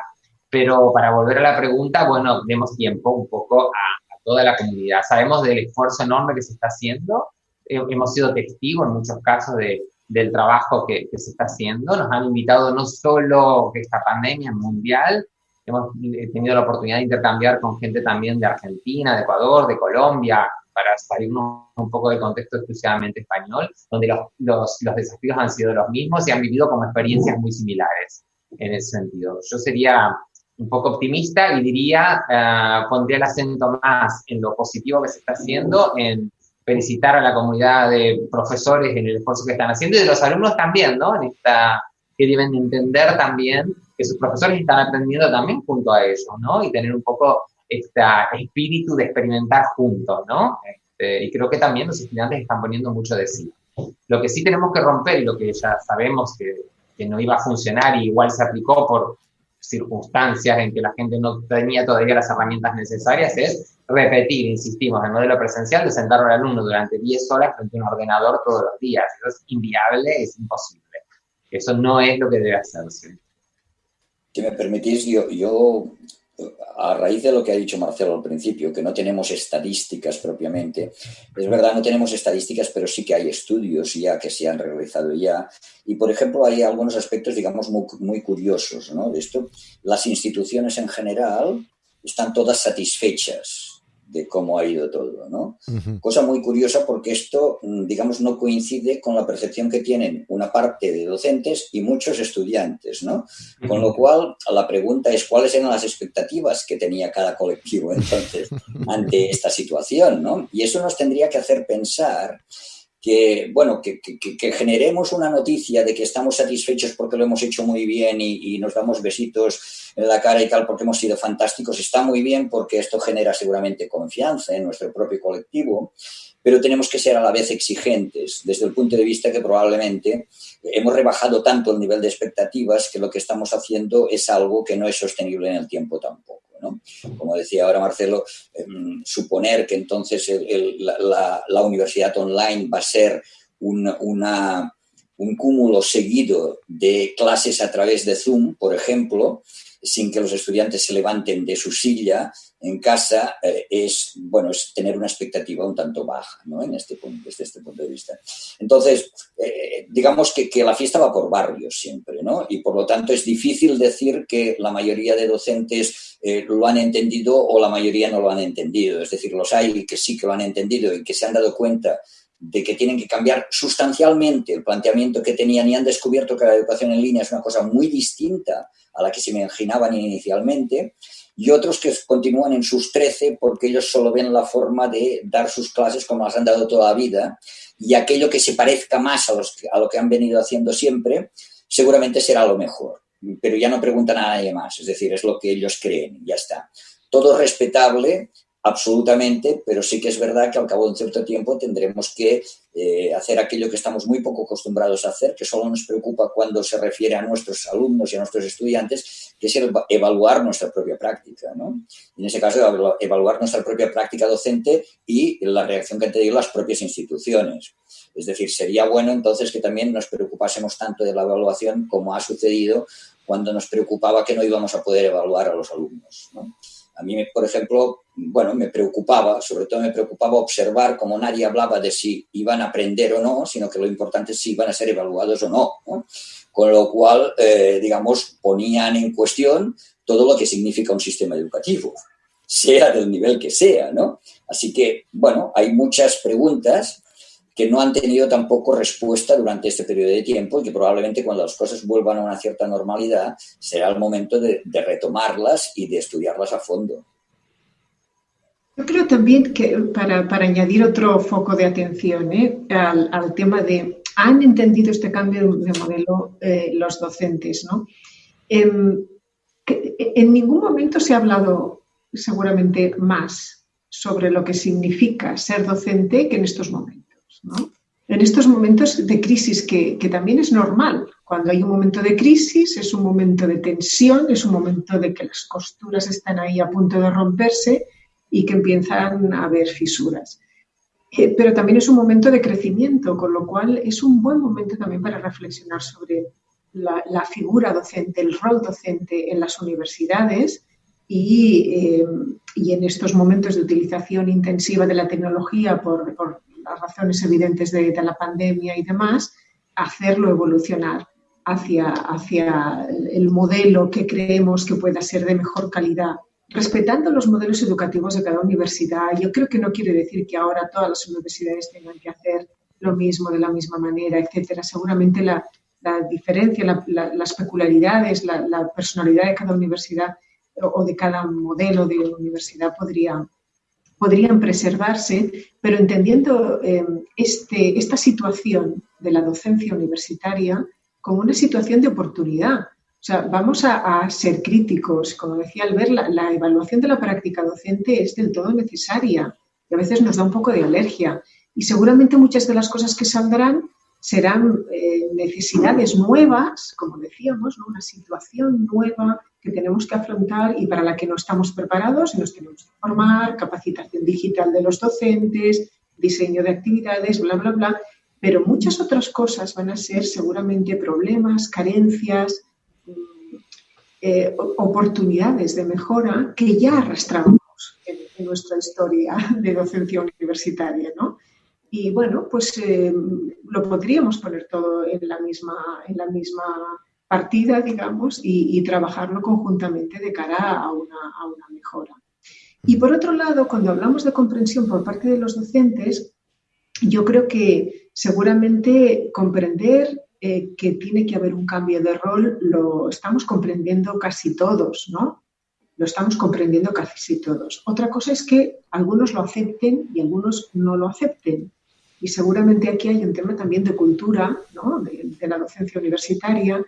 Pero para volver a la pregunta, bueno, demos tiempo un poco a, toda la comunidad. Sabemos del esfuerzo enorme que se está haciendo, eh, hemos sido testigos en muchos casos de, del trabajo que, que, se está haciendo. Nos han invitado no solo esta pandemia mundial, Hemos tenido la oportunidad de intercambiar con gente también de Argentina, de Ecuador, de Colombia, para salirnos un poco del contexto exclusivamente español, donde los, los, los, desafíos han sido los mismos y han vivido como experiencias muy similares en ese sentido. Yo sería un poco optimista y diría, uh, pondría el acento más en lo positivo que se está haciendo, en felicitar a la comunidad de profesores en el esfuerzo que están haciendo y de los alumnos también, ¿no? En esta, que deben entender también que sus profesores están aprendiendo también junto a ellos, ¿no? Y tener un poco este espíritu de experimentar juntos, ¿no? Este, y creo que también los estudiantes están poniendo mucho de sí. Lo que sí tenemos que romper y lo que ya sabemos que, que no iba a funcionar y igual se aplicó por circunstancias en que la gente no tenía todavía las herramientas necesarias es repetir, insistimos, el modelo presencial de sentar al alumno durante 10 horas frente a un ordenador todos los días. Eso es inviable, es imposible. Eso no es lo que debe hacerse si me permitís, yo, a raíz de lo que ha dicho Marcelo al principio, que no tenemos estadísticas propiamente, es verdad, no tenemos estadísticas, pero sí que hay estudios ya que se han realizado ya. Y, por ejemplo, hay algunos aspectos, digamos, muy, muy curiosos ¿no? de esto. Las instituciones en general están todas satisfechas de cómo ha ido todo, ¿no? Cosa muy curiosa porque esto, mm, digamos, no coincide con la percepción que tienen una parte de docentes y muchos estudiantes, ¿no? Con lo cual, la pregunta es cuáles eran las expectativas que tenía cada colectivo entonces ante esta situación, ¿no? Y eso nos tendría que hacer pensar que, bueno, que, generemos una noticia de que estamos satisfechos porque lo hemos hecho muy bien y, nos damos besitos en la cara y tal porque hemos sido fantásticos, está muy bien porque esto genera seguramente confianza en nuestro propio colectivo, pero tenemos que ser a la vez exigentes desde el punto de vista que probablemente hemos rebajado tanto el nivel de expectativas que lo que estamos haciendo es algo que no es sostenible en el tiempo tampoco. Como decía ahora Marcelo, em, suponer que entonces la, universidad online va a ser un cúmulo seguido de clases a través de Zoom, por ejemplo, sin que los estudiantes se levanten de su silla en casa eh, es, bueno, es tener una expectativa un tanto baja, ¿no? En este punto, desde este punto de vista. Entonces, eh, digamos que, que, la fiesta va por barrios siempre, ¿no? Y por lo tanto es difícil decir que la mayoría de docentes eh, lo han entendido o la mayoría no lo han entendido. Es decir, los hay que sí que lo han entendido y que se han dado cuenta de que tienen que cambiar sustancialmente el planteamiento que tenían y han descubierto que la educación en línea es una cosa muy distinta a la que se imaginaban inicialmente y otros que continúan en sus 13 porque ellos solo ven la forma de dar sus clases como las han dado toda la vida y aquello que se parezca más a, los, a lo que han venido haciendo siempre seguramente será lo mejor, pero ya no preguntan a nadie más, es decir, es lo que ellos creen, ya está. Todo respetable, absolutamente, pero sí que es verdad que al cabo de un cierto tiempo tendremos que eh, hacer aquello que estamos muy poco acostumbrados a hacer, que solo nos preocupa cuando se refiere a nuestros alumnos y a nuestros estudiantes, que es evaluar nuestra propia práctica. ¿no? En ese caso, evaluar nuestra propia práctica docente y la reacción que han tenido las propias instituciones. Es decir, sería bueno entonces que también nos preocupásemos tanto de la evaluación como ha sucedido cuando nos preocupaba que no íbamos a poder evaluar a los alumnos. ¿no? A mí, por ejemplo, bueno, me preocupaba, sobre todo me preocupaba observar cómo nadie hablaba de si iban a aprender o no, sino que lo importante es si iban a ser evaluados o no. Con lo cual, eh, digamos, ponían en cuestión todo lo que significa un sistema educativo, sea del nivel que sea, ¿no? Así que, bueno, hay muchas preguntas que no han tenido tampoco respuesta durante este periodo de tiempo y que probablemente cuando las cosas vuelvan a una cierta normalidad será el momento de, retomarlas y de estudiarlas a fondo. Yo creo también que para, añadir otro foco de atención ¿eh? al, tema de, ¿han entendido este cambio de modelo eh, los docentes? ¿no? En, en ningún momento se ha hablado seguramente más sobre lo que significa ser docente que en estos momentos. En estos momentos de crisis, que, también es normal. Cuando hay un momento de crisis, es un momento de tensión, es un momento de que las costuras están ahí a punto de romperse y que empiezan a haber fisuras. Eh, pero también es un momento de crecimiento, con lo cual es un buen momento también para reflexionar sobre la, figura docente, el rol docente en las universidades y, eh, en estos momentos de utilización intensiva de la tecnología por, por las razones evidentes de, la pandemia y demás, hacerlo evolucionar hacia, hacia el modelo que creemos que pueda ser de mejor calidad, respetando los modelos educativos de cada universidad. Yo creo que no quiere decir que ahora todas las universidades tengan que hacer lo mismo de la misma manera, etcétera. Seguramente la, diferencia, las peculiaridades, la, personalidad de cada universidad o de cada modelo de universidad podría, podrían preservarse, pero entendiendo eh, este, esta situación de la docencia universitaria como una situación de oportunidad. O sea, vamos a, ser críticos. Como decía Albert, la, la evaluación de la práctica docente es del todo necesaria y a veces nos da un poco de alergia. Y seguramente muchas de las cosas que saldrán serán eh, necesidades nuevas, como decíamos, una situación nueva que tenemos que afrontar y para la que no estamos preparados y nos tenemos que formar, capacitación digital de los docentes, diseño de actividades, bla, bla, bla. Pero muchas otras cosas van a ser seguramente problemas, carencias, eh, oportunidades de mejora que ya arrastramos en, nuestra historia de docencia universitaria, ¿no? Y bueno, pues eh, lo podríamos poner todo en la misma, en la misma partida, digamos, y, trabajarlo conjuntamente de cara a una, a una mejora. Y por otro lado, cuando hablamos de comprensión por parte de los docentes, yo creo que seguramente comprender eh, que tiene que haber un cambio de rol, lo estamos comprendiendo casi todos, ¿no? Lo estamos comprendiendo casi todos. Otra cosa es que algunos lo acepten y algunos no lo acepten. Y seguramente aquí hay un tema también de cultura, ¿no? de, la docencia universitaria,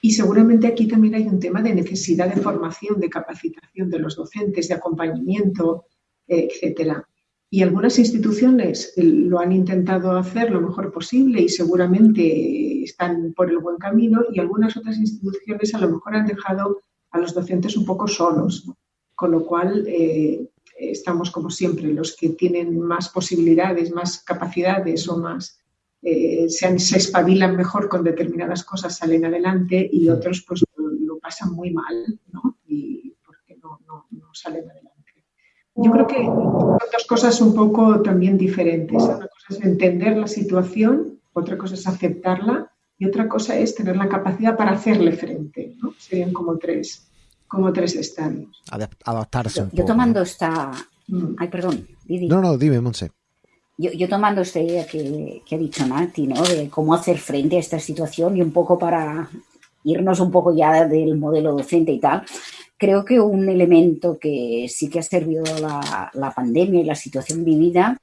y seguramente aquí también hay un tema de necesidad de formación, de capacitación de los docentes, de acompañamiento, etcétera. Y algunas instituciones eh, lo han intentado hacer lo mejor posible y seguramente están por el buen camino y algunas otras instituciones a lo mejor han dejado a los docentes un poco solos, con lo cual eh, estamos como siempre, los que tienen más posibilidades, más capacidades o más eh, se, espabilan mejor con determinadas cosas, salen adelante y otros pues lo, pasan muy mal, ¿no? Y porque no, no, no salen adelante. Yo creo que son dos cosas un poco también diferentes. Una cosa es entender la situación, otra cosa es aceptarla y otra cosa es tener la capacidad para hacerle frente. ¿no? Serían como tres, como tres estadios. Adaptarse. Yo, tomando esta... Mm. Ay, perdón. No, no, dime, Monse. Yo, yo, tomando esta idea que, que, ha dicho Nati, ¿no? De cómo hacer frente a esta situación y un poco para irnos un poco ya del modelo docente y tal, creo que un elemento que sí que ha servido la, la, pandemia y la situación vivida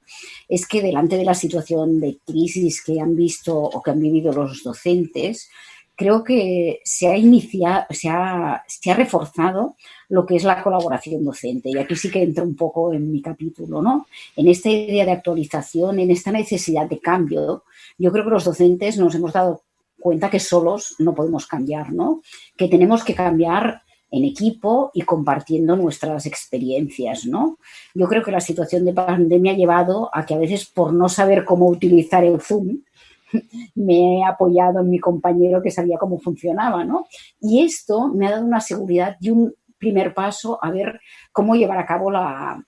es que delante de la situación de crisis que han visto o que han vivido los docentes, creo que se ha iniciado, se ha, se ha reforzado lo que es la colaboración docente. Y aquí sí que entro un poco en mi capítulo, ¿no? En esta idea de actualización, en esta necesidad de cambio, yo creo que los docentes nos hemos dado cuenta que solos no podemos cambiar, ¿no? Que tenemos que cambiar en equipo y compartiendo nuestras experiencias, ¿no? Yo creo que la situación de pandemia ha llevado a que a veces por no saber cómo utilizar el Zoom, me he apoyado en mi compañero que sabía cómo funcionaba, ¿no? Y esto me ha dado una seguridad y un primer paso a ver cómo llevar a cabo la,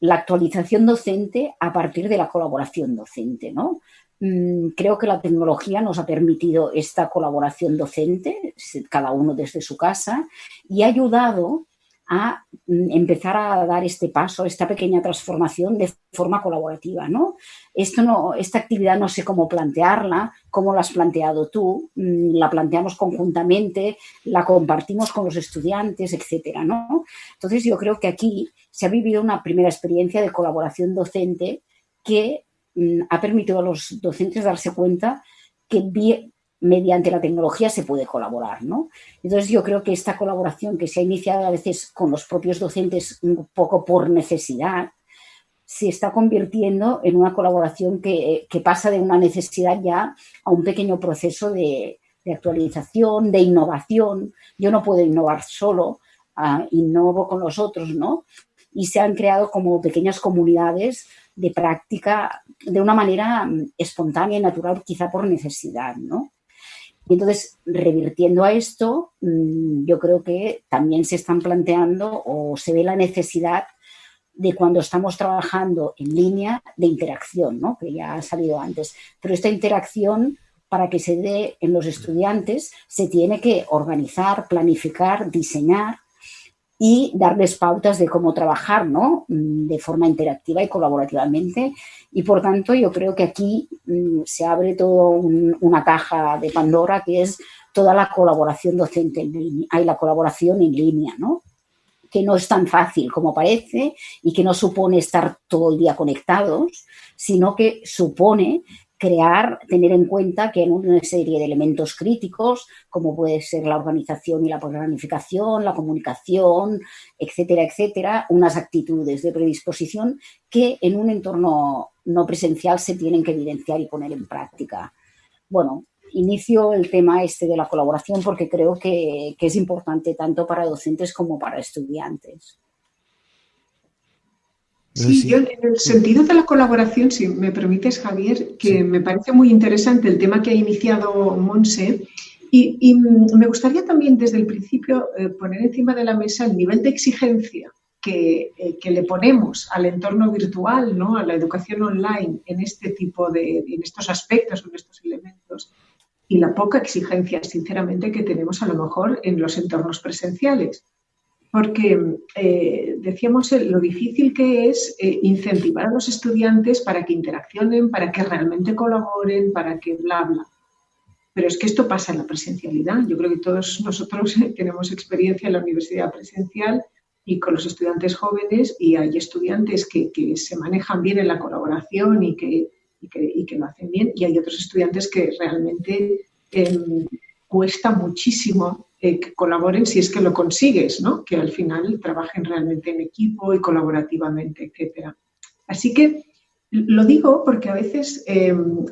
la actualización docente a partir de la colaboración docente, ¿no? Mm, creo que la tecnología nos ha permitido esta colaboración docente, cada uno desde su casa, y ha ayudado a mm, empezar a dar este paso, esta pequeña transformación de forma colaborativa, ¿no? Esto no, esta actividad no sé cómo plantearla, cómo la has planteado tú, mm, la planteamos conjuntamente, la compartimos con los estudiantes, etcétera, ¿no? Entonces yo creo que aquí se ha vivido una primera experiencia de colaboración docente que ha permitido a los docentes darse cuenta que mediante la tecnología se puede colaborar, ¿no? Entonces yo creo que esta colaboración que se ha iniciado a veces con los propios docentes un poco por necesidad, se está convirtiendo en una colaboración que, pasa de una necesidad ya a un pequeño proceso de, actualización, de innovación. Yo no puedo innovar solo, uh, innovo con los otros, ¿no? Y se han creado como pequeñas comunidades de práctica de una manera mm, espontánea y natural, quizá por necesidad, ¿no? Y entonces, revirtiendo a esto, mm, yo creo que también se están planteando o se ve la necesidad de cuando estamos trabajando en línea de interacción, ¿no? que ya ha salido antes. Pero esta interacción, para que se dé en los estudiantes, se tiene que organizar, planificar, diseñar y darles pautas de cómo trabajar, ¿no? Mm, de forma interactiva y colaborativamente. Y por tanto, yo creo que aquí mm, se abre toda una caja de Pandora que es toda la colaboración docente en línea, hay la colaboración en línea, ¿no? que no es tan fácil como parece y que no supone estar todo el día conectados, sino que supone crear, tener en cuenta que en una serie de elementos críticos, como puede ser la organización y la planificación, la comunicación, etcétera, etcétera, unas actitudes de predisposición que en un entorno no presencial se tienen que evidenciar y poner en práctica. Bueno, inicio el tema este de la colaboración porque creo que, que es importante tanto para docentes como para estudiantes. Sí, yo en el sentido de la colaboración, si me permites, Javier, que me parece muy interesante el tema que ha iniciado Monse Y, me gustaría también desde el principio eh, poner encima de la mesa el nivel de exigencia que, eh, que, le ponemos al entorno virtual, ¿no? a la educación online en este tipo de, en estos aspectos, en estos elementos, y la poca exigencia, sinceramente, que tenemos a lo mejor en los entornos presenciales porque eh, decíamos lo difícil que es eh, incentivar a los estudiantes para que interaccionen, para que realmente colaboren, para que bla, bla. Pero es que esto pasa en la presencialidad. Yo creo que todos nosotros tenemos experiencia en la universidad presencial y con los estudiantes jóvenes y hay estudiantes que, se manejan bien en la colaboración y que, que, lo hacen bien y hay otros estudiantes que realmente em, cuesta muchísimo eh, que colaboren si es que lo consigues, ¿no? que al final trabajen realmente en equipo y colaborativamente, etc. Así que lo digo porque a veces em,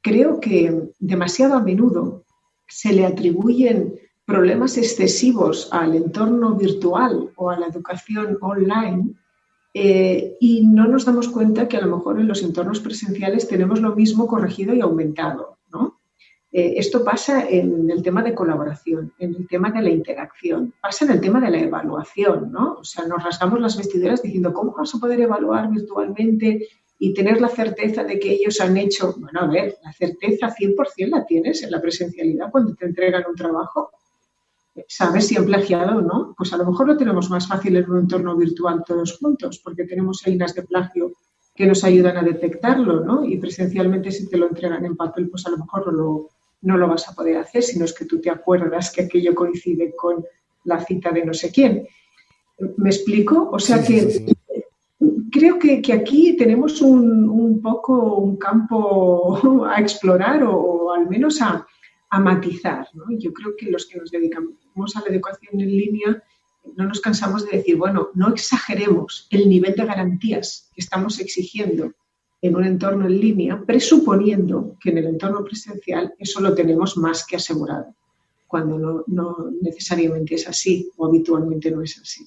creo que demasiado a menudo se le atribuyen problemas excesivos al entorno virtual o a la educación online eh, y no nos damos cuenta que a lo mejor en los entornos presenciales tenemos lo mismo corregido y aumentado. Eh, esto pasa en el tema de colaboración, en el tema de la interacción, pasa en el tema de la evaluación, ¿no? O sea, nos rasgamos las vestiduras diciendo, ¿cómo vas a poder evaluar virtualmente y tener la certeza de que ellos han hecho? Bueno, a ver, la certeza 100% la tienes en la presencialidad cuando te entregan un trabajo. ¿Sabes si han plagiado o no? Pues a lo mejor lo tenemos más fácil en un entorno virtual todos juntos, porque tenemos líneas de plagio que nos ayudan a detectarlo, ¿no? Y presencialmente si te lo entregan en papel, pues a lo mejor lo, no lo vas a poder hacer, sino es que tú te acuerdas que aquello coincide con la cita de no sé quién. ¿Me explico? O sea que creo que, aquí tenemos un, poco un campo a explorar o, al menos a, matizar. Yo creo que los que nos dedicamos a la educación en línea no nos cansamos de decir, bueno, no exageremos el nivel de garantías que estamos exigiendo en un entorno en línea, presuponiendo que en el entorno presencial eso lo tenemos más que asegurado, cuando no, necesariamente es así o habitualmente no es así.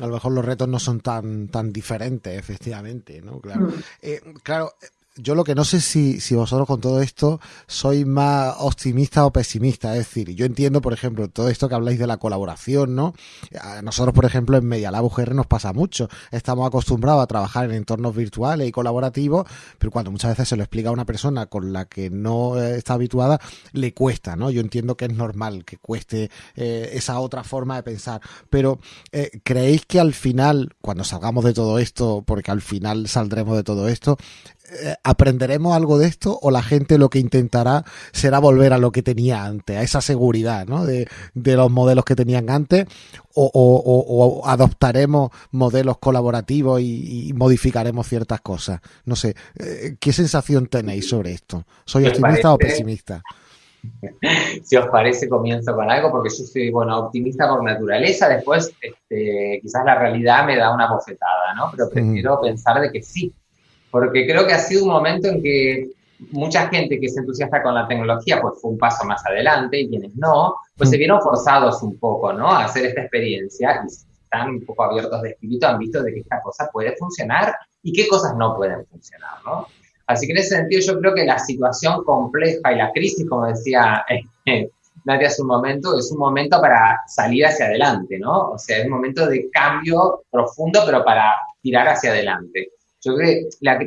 A lo mejor los retos no son tan, tan diferentes, efectivamente, ¿no? Claro. Mm. Eh, claro, yo lo que no sé si, si vosotros con todo esto sois más optimista o pesimista. Es decir, yo entiendo, por ejemplo, todo esto que habláis de la colaboración, ¿no? Nosotros, por ejemplo, en Media Lab UGR nos pasa mucho. Estamos acostumbrados a trabajar en entornos virtuales y colaborativos, pero cuando muchas veces se lo explica a una persona con la que no está habituada, le cuesta, ¿no? Yo entiendo que es normal que cueste eh, esa otra forma de pensar. Pero, eh, ¿creéis que al final, cuando salgamos de todo esto, porque al final saldremos de todo esto, eh, ¿aprenderemos algo de esto o la gente lo que intentará será volver a lo que tenía antes, a esa seguridad ¿no? de, los modelos que tenían antes o, adoptaremos modelos colaborativos y, modificaremos ciertas cosas? No sé, eh, ¿qué sensación tenéis sobre esto? ¿Soy optimista o pesimista? si os parece, comienzo con algo, porque yo soy, bueno, optimista por naturaleza, después este, quizás la realidad me da una bofetada, ¿no? Pero prefiero pensar de que sí, porque creo que ha sido un momento en que mucha gente que se entusiasta con la tecnología, pues fue un paso más adelante, y quienes no, pues se mm. vieron forzados un poco, ¿no? A hacer esta experiencia y están un poco abiertos de espíritu, han visto de que esta cosa puede funcionar y qué cosas no pueden funcionar, ¿no? Así que en ese sentido yo creo que la situación compleja y la crisis, como decía eh, Nadia hace un momento, es un momento para salir hacia adelante, ¿no? O sea, es un momento de cambio profundo, pero para tirar hacia adelante. Yo creo que la,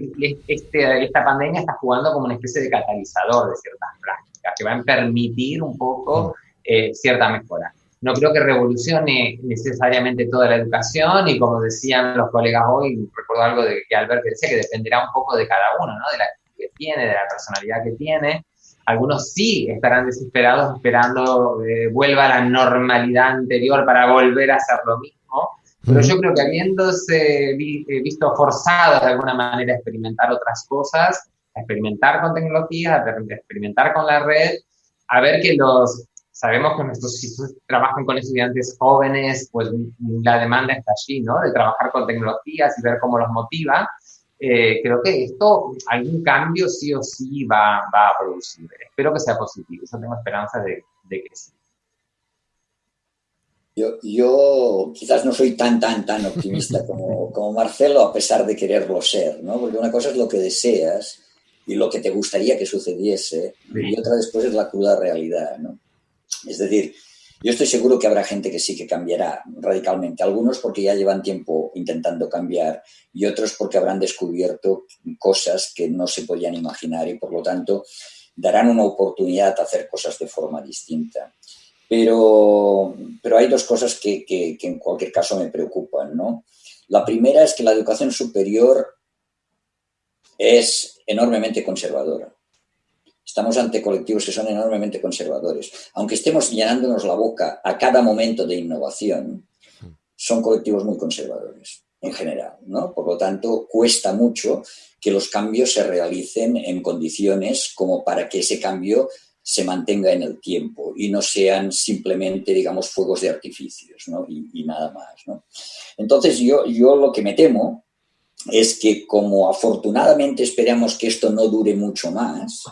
este, esta pandemia está jugando como una especie de catalizador de ciertas prácticas, que van a permitir un poco eh, cierta mejora. No creo que revolucione necesariamente toda la educación y como decían los colegas hoy, recuerdo algo de que Albert decía que dependerá un poco de cada uno, ¿no? de la que tiene, de la personalidad que tiene. Algunos sí estarán desesperados esperando que vuelva a la normalidad anterior para volver a hacer lo mismo pero yo creo que habiéndose eh, visto forzado de alguna manera a experimentar otras cosas, a experimentar con tecnología, a experimentar con la red, a ver que los, sabemos que nuestros institutos trabajan con estudiantes jóvenes, pues la demanda está allí, ¿no? De trabajar con tecnologías y ver cómo los motiva. Eh, creo que esto, algún cambio sí o sí va, va, a producir. Espero que sea positivo. Yo tengo esperanza de, de que sí. Yo, quizás no soy tan, tan, tan optimista como, como, Marcelo, a pesar de quererlo ser, ¿no? Porque una cosa es lo que deseas y lo que te gustaría que sucediese, y otra después es la cruda realidad, ¿no? Es decir, yo estoy seguro que habrá gente que sí que cambiará radicalmente, algunos porque ya llevan tiempo intentando cambiar y otros porque habrán descubierto cosas que no se podían imaginar y por lo tanto darán una oportunidad a hacer cosas de forma distinta. Pero, pero hay dos cosas que, que, que en cualquier caso me preocupan, ¿no? La primera es que la educación superior es enormemente conservadora. Estamos ante colectivos que son enormemente conservadores. Aunque estemos llenándonos la boca a cada momento de innovación, son colectivos muy conservadores en general, ¿no? Por lo tanto, cuesta mucho que los cambios se realicen en condiciones como para que ese cambio se mantenga en el tiempo y no sean simplemente, digamos, fuegos de artificios ¿no? y, nada más. ¿no? Entonces, yo, yo lo que me temo es que como afortunadamente esperamos que esto no dure mucho más,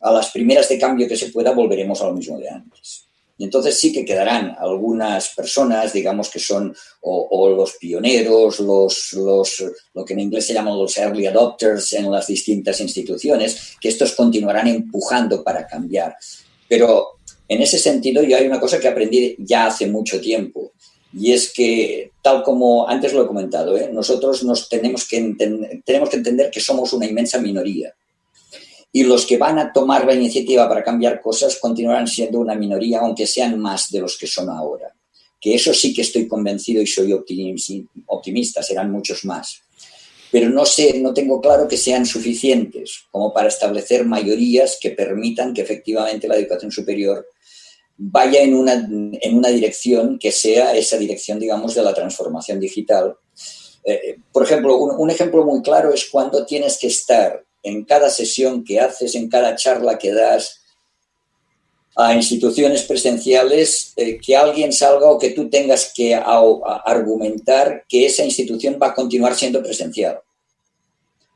a las primeras de cambio que se pueda volveremos a lo mismo de antes. Y entonces sí que quedarán algunas personas, digamos que son o, los pioneros, los, los, lo que en inglés se llaman los early adopters en las distintas instituciones, que estos continuarán empujando para cambiar. Pero en ese sentido yo hay una cosa que aprendí ya hace mucho tiempo, y es que, tal como antes lo he comentado, ¿eh? nosotros nos tenemos que, tenemos que entender que somos una inmensa minoría. Y los que van a tomar la iniciativa para cambiar cosas continuarán siendo una minoría, aunque sean más de los que son ahora. Que eso sí que estoy convencido y soy optimista, serán muchos más. Pero no sé, no tengo claro que sean suficientes como para establecer mayorías que permitan que efectivamente la educación superior vaya en una, en una dirección que sea esa dirección, digamos, de la transformación digital. Eh, por ejemplo, un, un, ejemplo muy claro es cuando tienes que estar en cada sesión que haces, en cada charla que das a instituciones presenciales, eh, que alguien salga o que tú tengas que a, a argumentar que esa institución va a continuar siendo presencial.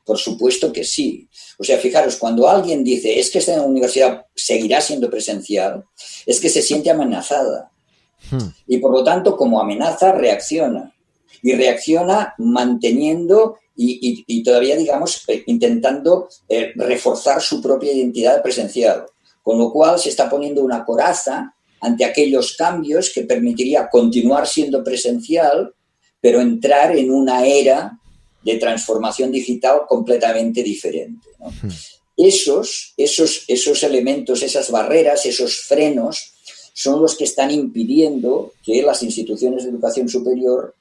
Por supuesto que sí. O sea, fijaros, cuando alguien dice es que esta universidad seguirá siendo presencial, es que se siente amenazada. Hmm. Y por lo tanto, como amenaza, reacciona. Y reacciona manteniendo y, y, y todavía, digamos, eh, intentando eh, reforzar su propia identidad presencial. Con lo cual se está poniendo una coraza ante aquellos cambios que permitiría continuar siendo presencial, pero entrar en una era de transformación digital completamente diferente. ¿no? Esos, esos, esos elementos, esas barreras, esos frenos, son los que están impidiendo que las instituciones de educación superior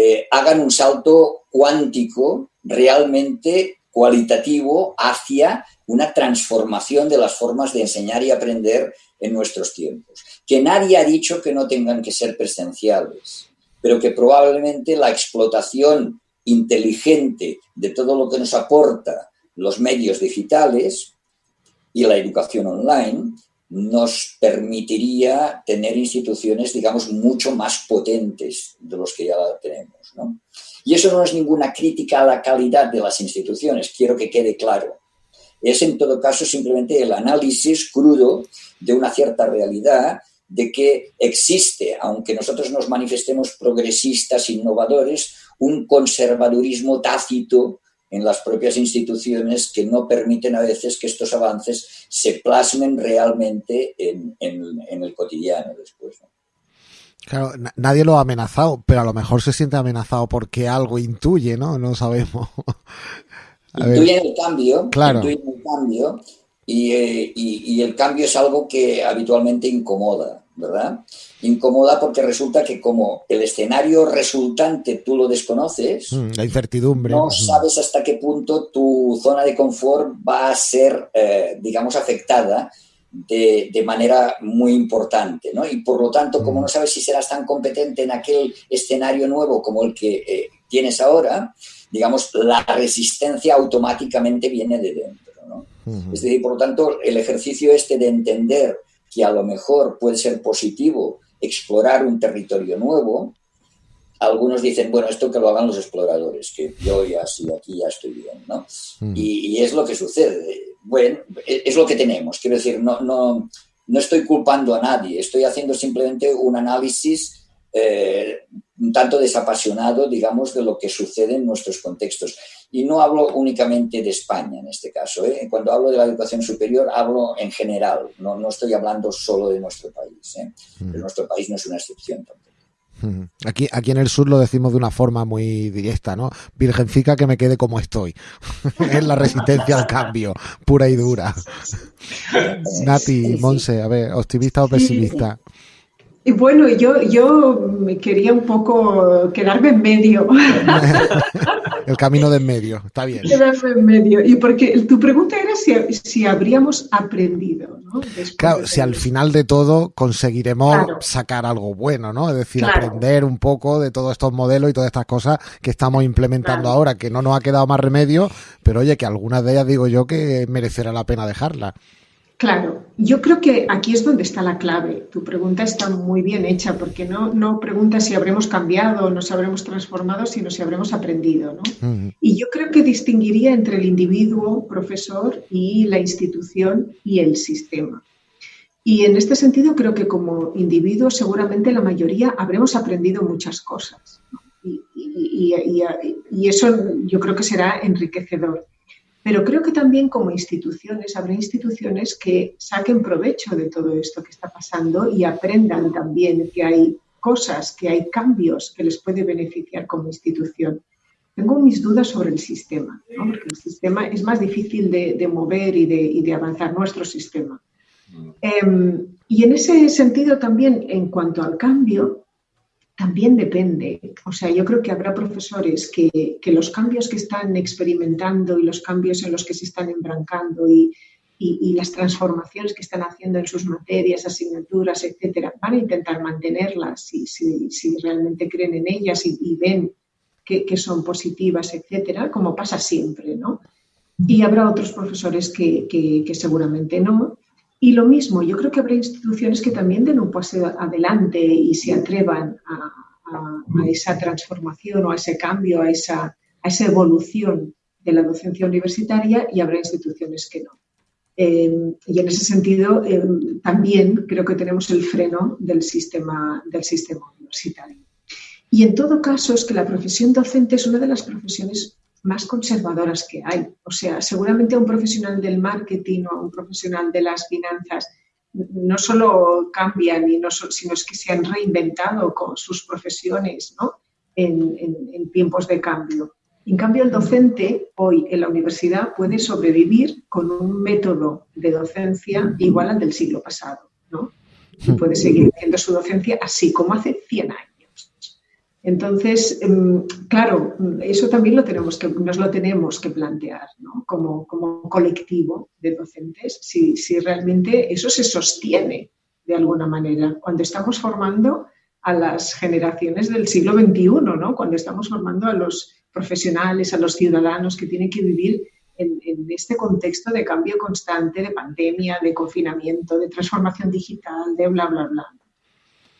eh, hagan un salto cuántico realmente cualitativo hacia una transformación de las formas de enseñar y aprender en nuestros tiempos. Que nadie ha dicho que no tengan que ser presenciales, pero que probablemente la explotación inteligente de todo lo que nos aporta los medios digitales y la educación online nos permitiría tener instituciones, digamos, mucho más potentes de los que ya tenemos. ¿no? Y eso no es ninguna crítica a la calidad de las instituciones, quiero que quede claro. Es en todo caso simplemente el análisis crudo de una cierta realidad de que existe, aunque nosotros nos manifestemos progresistas, innovadores, un conservadurismo tácito en las propias instituciones que no permiten a veces que estos avances se plasmen realmente en, en, en el cotidiano después. ¿no? Claro, nadie lo ha amenazado, pero a lo mejor se siente amenazado porque algo intuye, ¿no? No sabemos. intuyen el cambio, claro. intuyen el cambio y, eh, y, y el cambio es algo que habitualmente incomoda, ¿verdad? Incomoda porque resulta que como el escenario resultante tú lo desconoces, mm, la incertidumbre, no sabes hasta qué punto tu zona de confort va a ser, eh, digamos, afectada de, de, manera muy importante, ¿no? Y por lo tanto, como no sabes si serás tan competente en aquel escenario nuevo como el que eh, tienes ahora, digamos, la resistencia automáticamente viene de dentro, ¿no? Uh -huh. Es decir, por lo tanto, el ejercicio este de entender que a lo mejor puede ser positivo explorar un territorio nuevo, algunos dicen, bueno, esto que lo hagan los exploradores, que yo ya sí, aquí ya estoy bien, ¿no? Mm. Y, y, es lo que sucede. Bueno, es lo que tenemos. Quiero decir, no, no, no estoy culpando a nadie, estoy haciendo simplemente un análisis eh, un tanto desapasionado, digamos, de lo que sucede en nuestros contextos. Y no hablo únicamente de España en este caso. ¿eh? Cuando hablo de la educación superior, hablo en general. No, no estoy hablando solo de nuestro país. ¿eh? Pero nuestro país no es una excepción tampoco. Aquí, aquí en el sur lo decimos de una forma muy directa, ¿no? Virgencica que me quede como estoy. es la resistencia al cambio, pura y dura. Nati, Monse, a ver, optimista o pesimista. Y bueno, yo, yo me quería un poco quedarme en medio. El camino de en medio, está bien. Quedarme en medio. Y porque tu pregunta era si, habríamos aprendido, ¿no? claro, si al final de todo conseguiremos sacar algo bueno, ¿no? Es decir, aprender un poco de todos estos modelos y todas estas cosas que estamos implementando ahora, que no nos ha quedado más remedio, pero oye, que algunas de ellas digo yo que merecerá la pena dejarlas. Claro, yo creo que aquí es donde está la clave. Tu pregunta está muy bien hecha porque no, no preguntas si habremos cambiado, nos habremos transformado, sino si habremos aprendido. ¿no? Y yo creo que distinguiría entre el individuo, profesor, y la institución y el sistema. Y en este sentido creo que como individuo seguramente la mayoría habremos aprendido muchas cosas. y, y eso yo creo que será enriquecedor. Pero creo que también como instituciones, habrá instituciones que saquen provecho de todo esto que está pasando y aprendan también que hay cosas, que hay cambios que les puede beneficiar como institución. Tengo mis dudas sobre el sistema, porque el sistema es más difícil de, mover y de, y de, avanzar, nuestro sistema. Em, y en ese sentido también, en cuanto al cambio, también depende. O sea, yo creo que habrá profesores que, los cambios que están experimentando y los cambios en los que se están embrancando y, las transformaciones que están haciendo en sus materias, asignaturas, etcétera, van a intentar mantenerlas si, si, realmente creen en ellas y, ven que, son positivas, etcétera, como pasa siempre, ¿no? Y habrá otros profesores que, que seguramente no. Y lo mismo, yo creo que habrá instituciones que también den un paso adelante y se atrevan a, esa transformación o a ese cambio, a esa, a esa, evolución de la docencia universitaria y habrá instituciones que no. Em, y en ese sentido, em, también creo que tenemos el freno del sistema, del sistema universitario. Y en todo caso, es que la profesión docente es una de las profesiones más conservadoras que hay. O sea, seguramente a un profesional del marketing o a un profesional de las finanzas no solo cambian, y no sino es que se han reinventado con sus profesiones ¿no? en, tiempos de cambio. En cambio, el docente hoy en la universidad puede sobrevivir con un método de docencia igual al del siglo pasado. ¿no? Y puede seguir haciendo su docencia así como hace 100 años. Entonces, em, claro, eso también lo tenemos que, nos lo tenemos que plantear ¿no? como, colectivo de docentes, si, realmente eso se sostiene de alguna manera. Cuando estamos formando a las generaciones del siglo XXI, ¿no? cuando estamos formando a los profesionales, a los ciudadanos que tienen que vivir en, en, este contexto de cambio constante, de pandemia, de confinamiento, de transformación digital, de bla, bla, bla.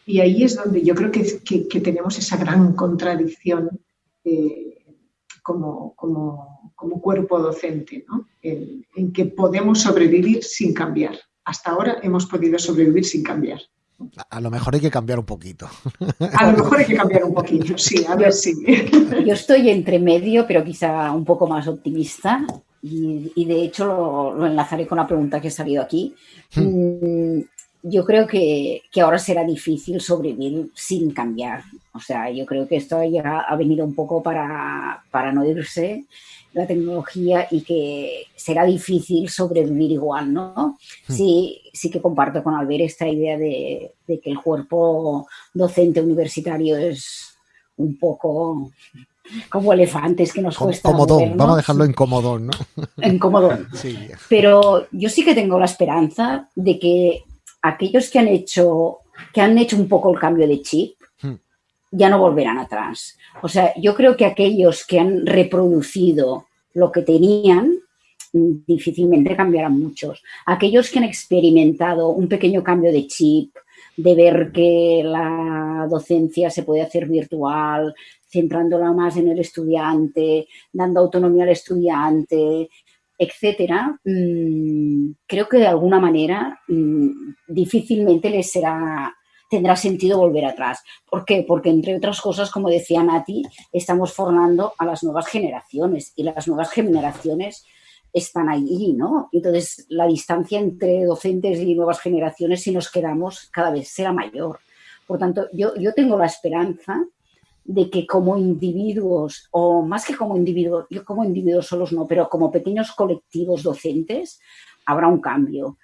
Y ahí es donde yo creo que, que, tenemos esa gran contradicción eh, como, como, como, cuerpo docente, ¿no? en, en, que podemos sobrevivir sin cambiar. Hasta ahora hemos podido sobrevivir sin cambiar. A lo mejor hay que cambiar un poquito. A lo mejor hay que cambiar un poquito, sí, a ver si. Yo estoy entre medio, pero quizá un poco más optimista. Y, y de hecho lo, lo, enlazaré con la pregunta que ha salido aquí. Hmm. Yo creo que, ahora será difícil sobrevivir sin cambiar. O sea, yo creo que esto ya ha venido un poco para, no irse la tecnología y que será difícil sobrevivir igual, ¿no? Hmm. Sí, sí que comparto con Albert esta idea de, que el cuerpo docente universitario es un poco como elefantes que nos cuesta. Comodón, vamos a dejarlo en comodón, ¿no? En comodón. Sí. Pero yo sí que tengo la esperanza de que aquellos que han hecho, que han hecho un poco el cambio de chip, hmm. ya no volverán atrás. O sea, yo creo que aquellos que han reproducido lo que tenían, difícilmente cambiarán muchos. Aquellos que han experimentado un pequeño cambio de chip, de ver que la docencia se puede hacer virtual, centrándola más en el estudiante, dando autonomía al estudiante, etcétera, mm, creo que de alguna manera mm, difícilmente les será tendrá sentido volver atrás. ¿Por qué? Porque, entre otras cosas, como decía Nati, estamos formando a las nuevas generaciones y las nuevas generaciones están ahí, ¿no? Entonces, la distancia entre docentes y nuevas generaciones, si nos quedamos, cada vez será mayor. Por tanto, yo, yo tengo la esperanza de que como individuos, o más que como individuos, yo como individuos solos no, pero como pequeños colectivos docentes, habrá un cambio.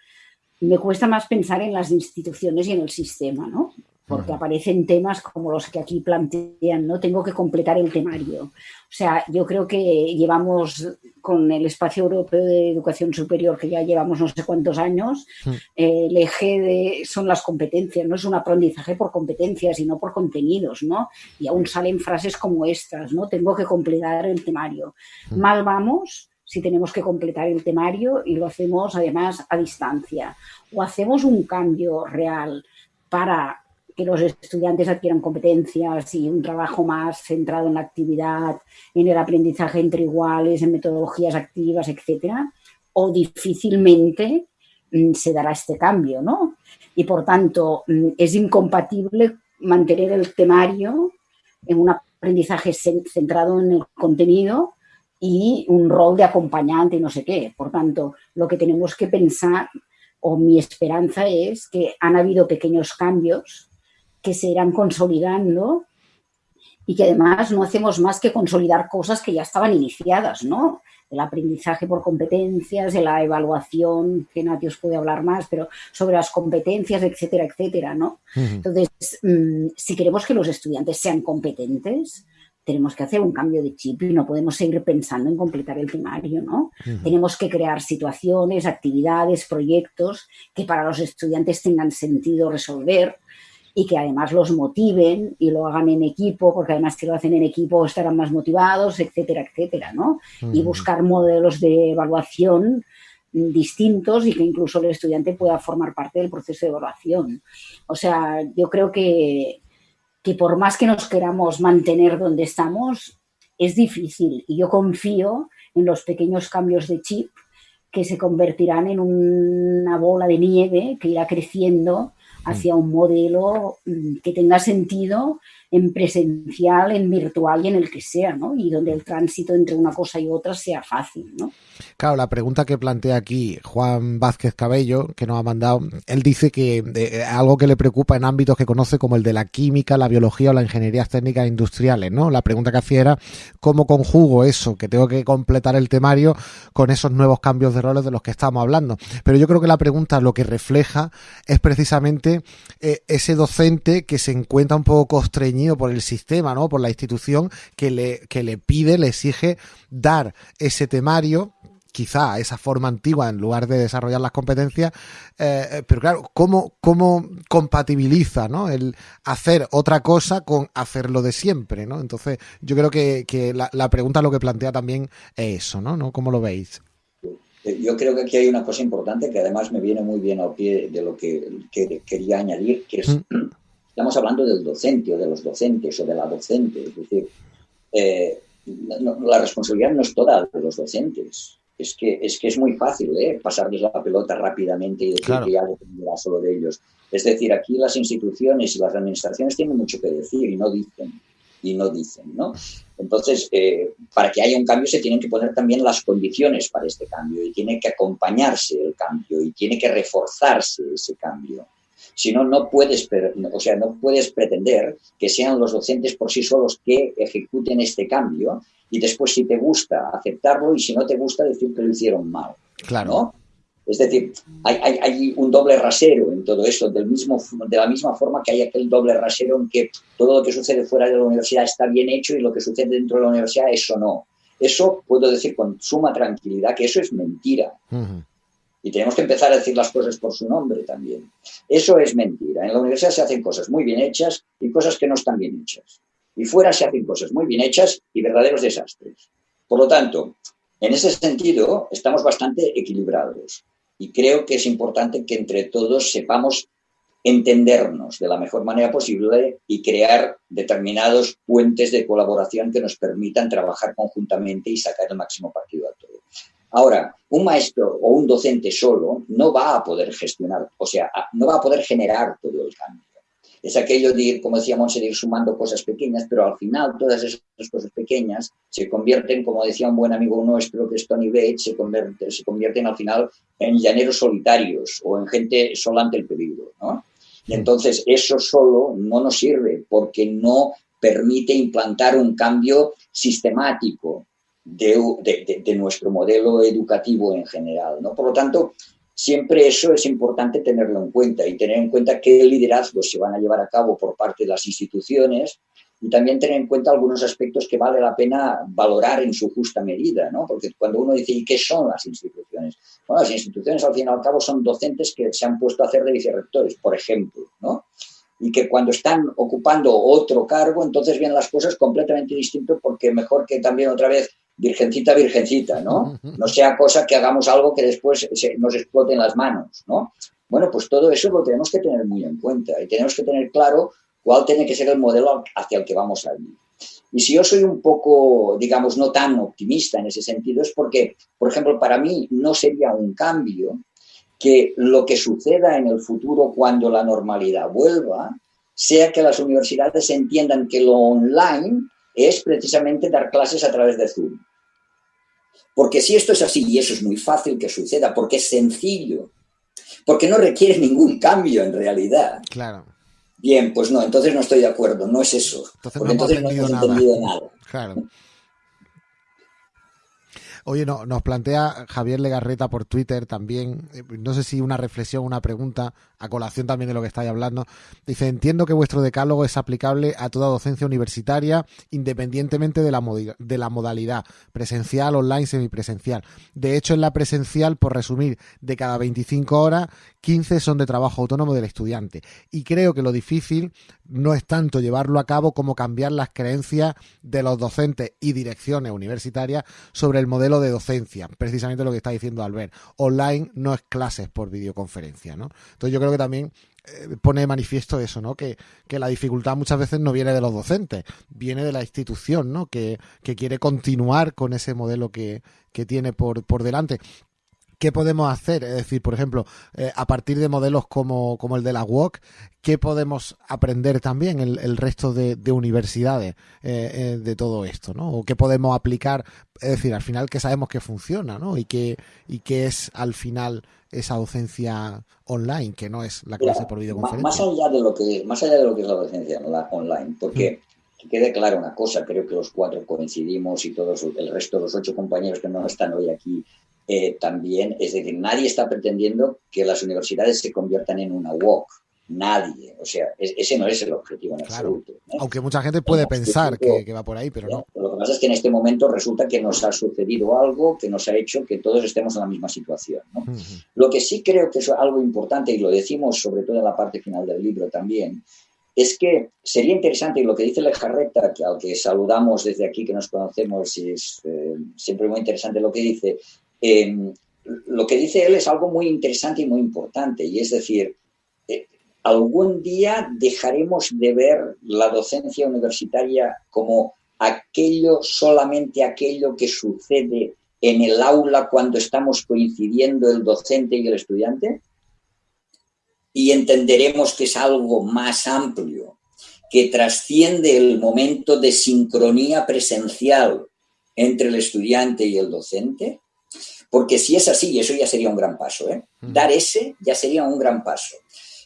Me cuesta más pensar en las instituciones y en el sistema, ¿no? Porque aparecen temas como los que aquí plantean, ¿no? Tengo que completar el temario. O sea, yo creo que llevamos con el espacio europeo de educación superior, que ya llevamos no sé cuántos años, eh, el eje de, son las competencias, no es un aprendizaje por competencias, sino por contenidos, ¿no? Y aún salen frases como estas, ¿no? Tengo que completar el temario. Mal vamos si tenemos que completar el temario y lo hacemos además a distancia. O hacemos un cambio real para que los estudiantes adquieran competencias y un trabajo más centrado en la actividad, en el aprendizaje entre iguales, en metodologías activas, etcétera, o difícilmente mm, se dará este cambio, ¿no? Y por tanto, mm, es incompatible mantener el temario en un aprendizaje centrado en el contenido y un rol de acompañante y no sé qué. Por tanto, lo que tenemos que pensar, o mi esperanza es que han habido pequeños cambios que se irán consolidando y que además no hacemos más que consolidar cosas que ya estaban iniciadas, ¿no? El aprendizaje por competencias, de la evaluación, que Nati os puede hablar más, pero sobre las competencias, etcétera, etcétera, ¿no? Entonces, mm, si queremos que los estudiantes sean competentes, tenemos que hacer un cambio de chip y no podemos seguir pensando en completar el primario, ¿no? Tenemos que crear situaciones, actividades, proyectos que para los estudiantes tengan sentido resolver, y que además los motiven y lo hagan en equipo, porque además si lo hacen en equipo estarán más motivados, etcétera, etcétera, ¿no? Y buscar modelos de evaluación distintos y que incluso el estudiante pueda formar parte del proceso de evaluación. O sea, yo creo que, que por más que nos queramos mantener donde estamos, es difícil y yo confío en los pequeños cambios de chip que se convertirán en una bola de nieve que irá creciendo hacia un modelo mm, que tenga sentido en presencial, en virtual y en el que sea, ¿no? Y donde el tránsito entre una cosa y otra sea fácil, ¿no? Claro, la pregunta que plantea aquí Juan Vázquez Cabello, que nos ha mandado, él dice que eh, algo que le preocupa en ámbitos que conoce como el de la química, la biología o la ingeniería técnicas industriales, ¿no? La pregunta que hacía era cómo conjugo eso, que tengo que completar el temario con esos nuevos cambios de roles de los que estamos hablando. Pero yo creo que la pregunta lo que refleja es precisamente eh, ese docente que se encuentra un poco constreñido por el sistema, ¿no? Por la institución que le, que le pide, le exige dar ese temario quizá esa forma antigua en lugar de desarrollar las competencias, eh, pero claro, ¿cómo, ¿cómo compatibiliza ¿no? el hacer otra cosa con hacerlo de siempre? ¿no? Entonces, yo creo que, que la, la, pregunta lo que plantea también es eso, ¿no? ¿no? ¿Cómo lo veis? Yo creo que aquí hay una cosa importante que además me viene muy bien al pie de lo que, que quería añadir, que es mm. Estamos hablando del docente o de los docentes o de la docente. Es decir, eh, la responsabilidad no es toda de los docentes. Es que es, que es muy fácil ¿eh? pasarles la pelota rápidamente y decir que ya dependerá solo de ellos. Es decir, aquí las instituciones y las administraciones tienen mucho que decir y no dicen. Y no dicen, ¿no? Entonces, eh, para que haya un cambio se tienen que poner también las condiciones para este cambio y tiene que acompañarse el cambio y tiene que reforzarse ese cambio. Si no, no puedes, o sea, no puedes pretender que sean los docentes por sí solos que ejecuten este cambio y después si te gusta aceptarlo y si no te gusta decir que lo hicieron mal. Claro. Es decir, hay, hay, un doble rasero en todo eso, del mismo, de la misma forma que hay aquel doble rasero en que todo lo que sucede fuera de la universidad está bien hecho y lo que sucede dentro de la universidad, eso no. Eso puedo decir con suma tranquilidad que eso es mentira. Y tenemos que empezar a decir las cosas por su nombre también. Eso es mentira. En la universidad se hacen cosas muy bien hechas y cosas que no están bien hechas. Y fuera se hacen cosas muy bien hechas y verdaderos desastres. Por lo tanto, en ese sentido, estamos bastante equilibrados. Y creo que es importante que entre todos sepamos entendernos de la mejor manera posible y crear determinados puentes de colaboración que nos permitan trabajar conjuntamente y sacar el máximo partido a todo. Ahora, un maestro o un docente solo no va a poder gestionar, o sea, no va a poder generar todo el cambio. Es aquello de ir, como decía Monse, de ir sumando cosas pequeñas, pero al final todas esas cosas pequeñas se convierten, como decía un buen amigo nuestro que es Tony Bates, se, convierte, se convierten al final en llaneros solitarios o en gente sola ante el peligro. ¿no? Y entonces eso solo no nos sirve porque no permite implantar un cambio sistemático de, nuestro modelo educativo en general. ¿no? Por lo tanto, siempre eso es importante tenerlo en cuenta y tener en cuenta qué liderazgos se van a llevar a cabo por parte de las instituciones y también tener en cuenta algunos aspectos que vale la pena valorar en su justa medida, ¿no? Porque cuando uno dice, ¿y qué son las instituciones? Bueno, las instituciones al fin y al cabo son docentes que se han puesto a hacer de vicerrectores, por ejemplo, ¿no? Y que cuando están ocupando otro cargo, entonces vienen las cosas completamente distintas porque mejor que también otra vez virgencita, virgencita, ¿no? No sea cosa que hagamos algo que después nos explote en las manos, ¿no? Bueno, pues todo eso lo tenemos que tener muy en cuenta y tenemos que tener claro cuál tiene que ser el modelo hacia el que vamos a ir. Y si yo soy un poco, digamos, no tan optimista en ese sentido, es porque, por ejemplo, para mí no sería un cambio que lo que suceda en el futuro cuando la normalidad vuelva sea que las universidades entiendan que lo online es precisamente dar clases a través de Zoom. Porque si esto es así, y eso es muy fácil que suceda, porque es sencillo, porque no requiere ningún cambio en realidad. Claro. Bien, pues no, entonces no estoy de acuerdo, no es eso. Entonces porque no hemos entonces no hemos nada. entendido nada. Claro. Oye, no, nos plantea Javier Legarreta por Twitter también, eh, no sé si una reflexión, una pregunta, a colación también de lo que estáis hablando. Dice, entiendo que vuestro decálogo es aplicable a toda docencia universitaria, independientemente de la, de la modalidad, presencial, online, semipresencial. De hecho, en la presencial, por resumir, de cada 25 horas, 15 son de trabajo autónomo del estudiante. Y creo que lo difícil no es tanto llevarlo a cabo como cambiar las creencias de los docentes y direcciones universitarias sobre el modelo de docencia, precisamente lo que está diciendo Albert. Online no es clases por videoconferencia, ¿no? Entonces yo creo que también eh, pone de manifiesto eso, ¿no? Que, que la dificultad muchas veces no viene de los docentes, viene de la institución, ¿no? Que, que quiere continuar con ese modelo que, que tiene por, por delante. ¿Qué podemos hacer? Es decir, por ejemplo, eh, a partir de modelos como, como el de la WOC, ¿qué podemos aprender también el, el resto de, de universidades eh, eh, de todo esto? ¿no? ¿O qué podemos aplicar? Es decir, al final que sabemos que funciona, ¿no? Y que, y que es al final esa docencia online, que no es la clase Mira, por videoconferencia. Más allá de lo que, más allá de lo que es la docencia la- online, porque que quede clara una cosa, creo que los cuatro coincidimos y todos el resto de los ocho compañeros que no están hoy aquí eh, también, es decir, nadie está pretendiendo que las universidades se conviertan en una WOC, nadie, o sea, es- ese no es el objetivo en Claro. absoluto. Aunque mucha gente puede En pensar que, que va por ahí, pero no. Lo que pasa es que en este momento resulta que nos ha sucedido algo que nos ha hecho que todos estemos en la misma situación. Lo que sí creo que es algo importante, y lo decimos sobre todo en la parte final del libro también, es que sería interesante, y lo que dice Lejarreta, que al que saludamos desde aquí, que nos conocemos, y es eh, siempre muy interesante lo que dice, eh, lo que dice él es algo muy interesante y muy importante, y es decir, eh, algún día dejaremos de ver la docencia universitaria como aquello, solamente aquello que sucede en el aula cuando estamos coincidiendo el docente y el estudiante. Y entenderemos que es algo más amplio, que trasciende el momento de sincronía presencial entre el estudiante y el docente, porque si es así, eso ya sería un gran paso, ¿eh? dar ese ya sería un gran paso.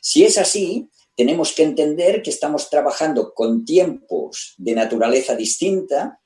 Si es así, tenemos que entender que estamos trabajando con tiempos de naturaleza distinta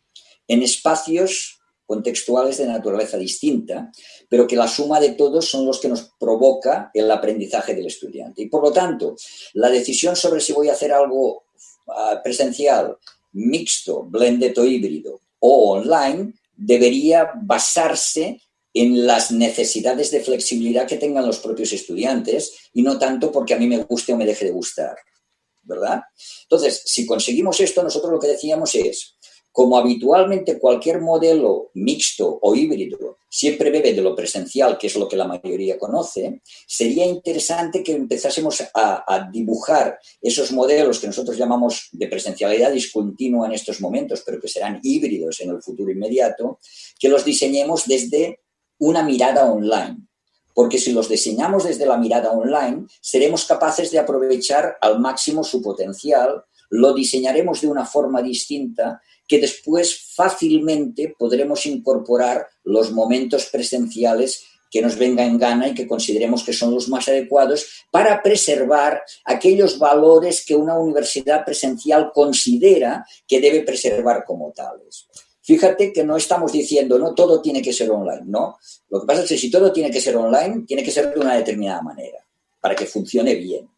en espacios contextuales de naturaleza distinta, pero que la suma de todos son los que nos provoca el aprendizaje del estudiante. Y por lo tanto, la decisión sobre si voy a hacer algo uh, presencial, mixto, blended o híbrido o online debería basarse en las necesidades de flexibilidad que tengan los propios estudiantes y no tanto porque a mí me guste o me deje de gustar, ¿verdad? Entonces, si conseguimos esto, nosotros lo que decíamos es, como habitualmente cualquier modelo mixto o híbrido siempre bebe de lo presencial, que es lo que la mayoría conoce, sería interesante que empezásemos a, dibujar esos modelos que nosotros llamamos de presencialidad discontinua en estos momentos, pero que serán híbridos en el futuro inmediato, que los diseñemos desde una mirada online. porque si los diseñamos desde la mirada online, seremos capaces de aprovechar al máximo su potencial, lo diseñaremos de una forma distinta que después fácilmente podremos incorporar los momentos presenciales que nos venga en gana y que consideremos que son los más adecuados para preservar aquellos valores que una universidad presencial considera que debe preservar como tales. Fíjate que no estamos diciendo, no, todo tiene que ser online, no. Lo que pasa es que si todo tiene que ser online, tiene que ser de una determinada manera, para que funcione bien.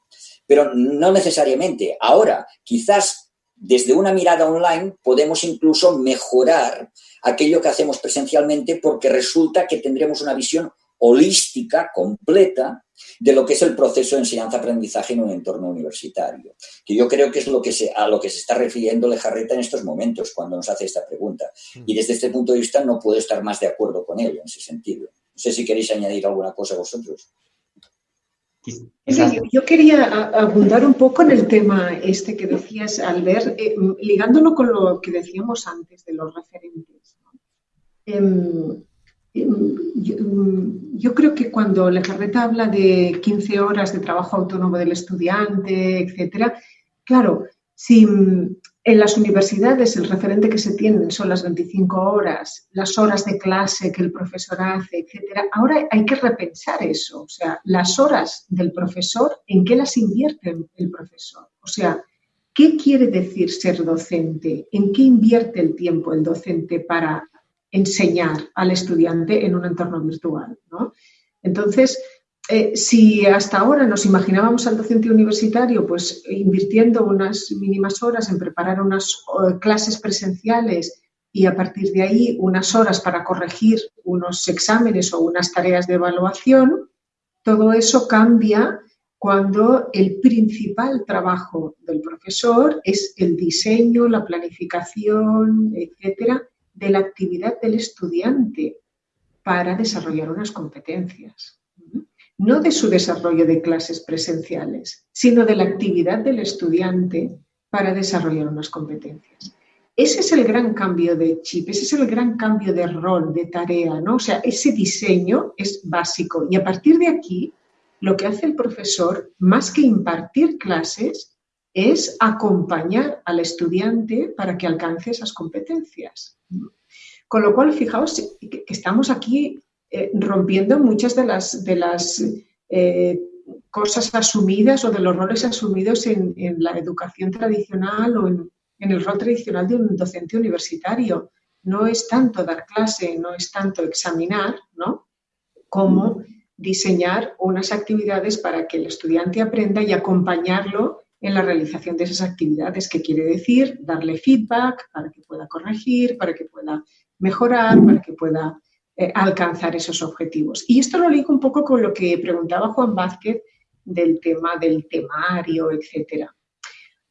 Pero no necesariamente. Ahora, quizás desde una mirada online podemos incluso mejorar aquello que hacemos presencialmente porque resulta que tendremos una visión holística, completa, de lo que es el proceso de enseñanza-aprendizaje en un entorno universitario. Que yo creo que es lo que se, a lo que se está refiriendo Lejarreta en estos momentos cuando nos hace esta pregunta. Y desde este punto de vista no puedo estar más de acuerdo con él en ese sentido. No sé si queréis añadir alguna cosa vosotros. Yo quería abundar un poco en el tema este que decías, Albert, eh, ligándolo con lo que decíamos antes de los referentes. Em, yo, creo que cuando la carreta habla de 15 horas de trabajo autónomo del estudiante, etcétera, claro, si en las universidades el referente que se tienen son las 25 horas, las horas de clase que el profesor hace, etcétera, ahora hay que repensar eso. O sea, las horas del profesor, ¿en qué las invierte el profesor? O sea, ¿qué quiere decir ser docente? ¿En qué invierte el tiempo el docente para enseñar al estudiante en un entorno virtual. Entonces, eh, si hasta ahora nos imaginábamos al docente universitario pues invirtiendo unas mínimas horas en preparar unas clases presenciales y a partir de ahí unas horas para corregir unos exámenes o unas tareas de evaluación, todo eso cambia cuando el principal trabajo del profesor es el diseño, la planificación, etcétera, de la actividad del estudiante para desarrollar unas competencias. No de su desarrollo de clases presenciales, sino de la actividad del estudiante para desarrollar unas competencias. Ese es el gran cambio de chip, ese es el gran cambio de rol, de tarea, ¿no? O sea, ese diseño es básico y a partir de aquí lo que hace el profesor, más que impartir clases, es acompañar al estudiante para que alcance esas competencias. Con lo cual, fijaos que estamos aquí eh, rompiendo muchas de las, de las eh, cosas asumidas o de los roles asumidos en, la educación tradicional o en, el rol tradicional de un docente universitario. No es tanto dar clase, no es tanto examinar, ¿no? Como diseñar unas actividades para que el estudiante aprenda y acompañarlo en la realización de esas actividades, que quiere decir darle feedback para que pueda corregir, para que pueda mejorar, para que pueda eh, alcanzar esos objetivos. Y esto lo ligo un poco con lo que preguntaba Juan Vázquez del tema del temario, etcétera.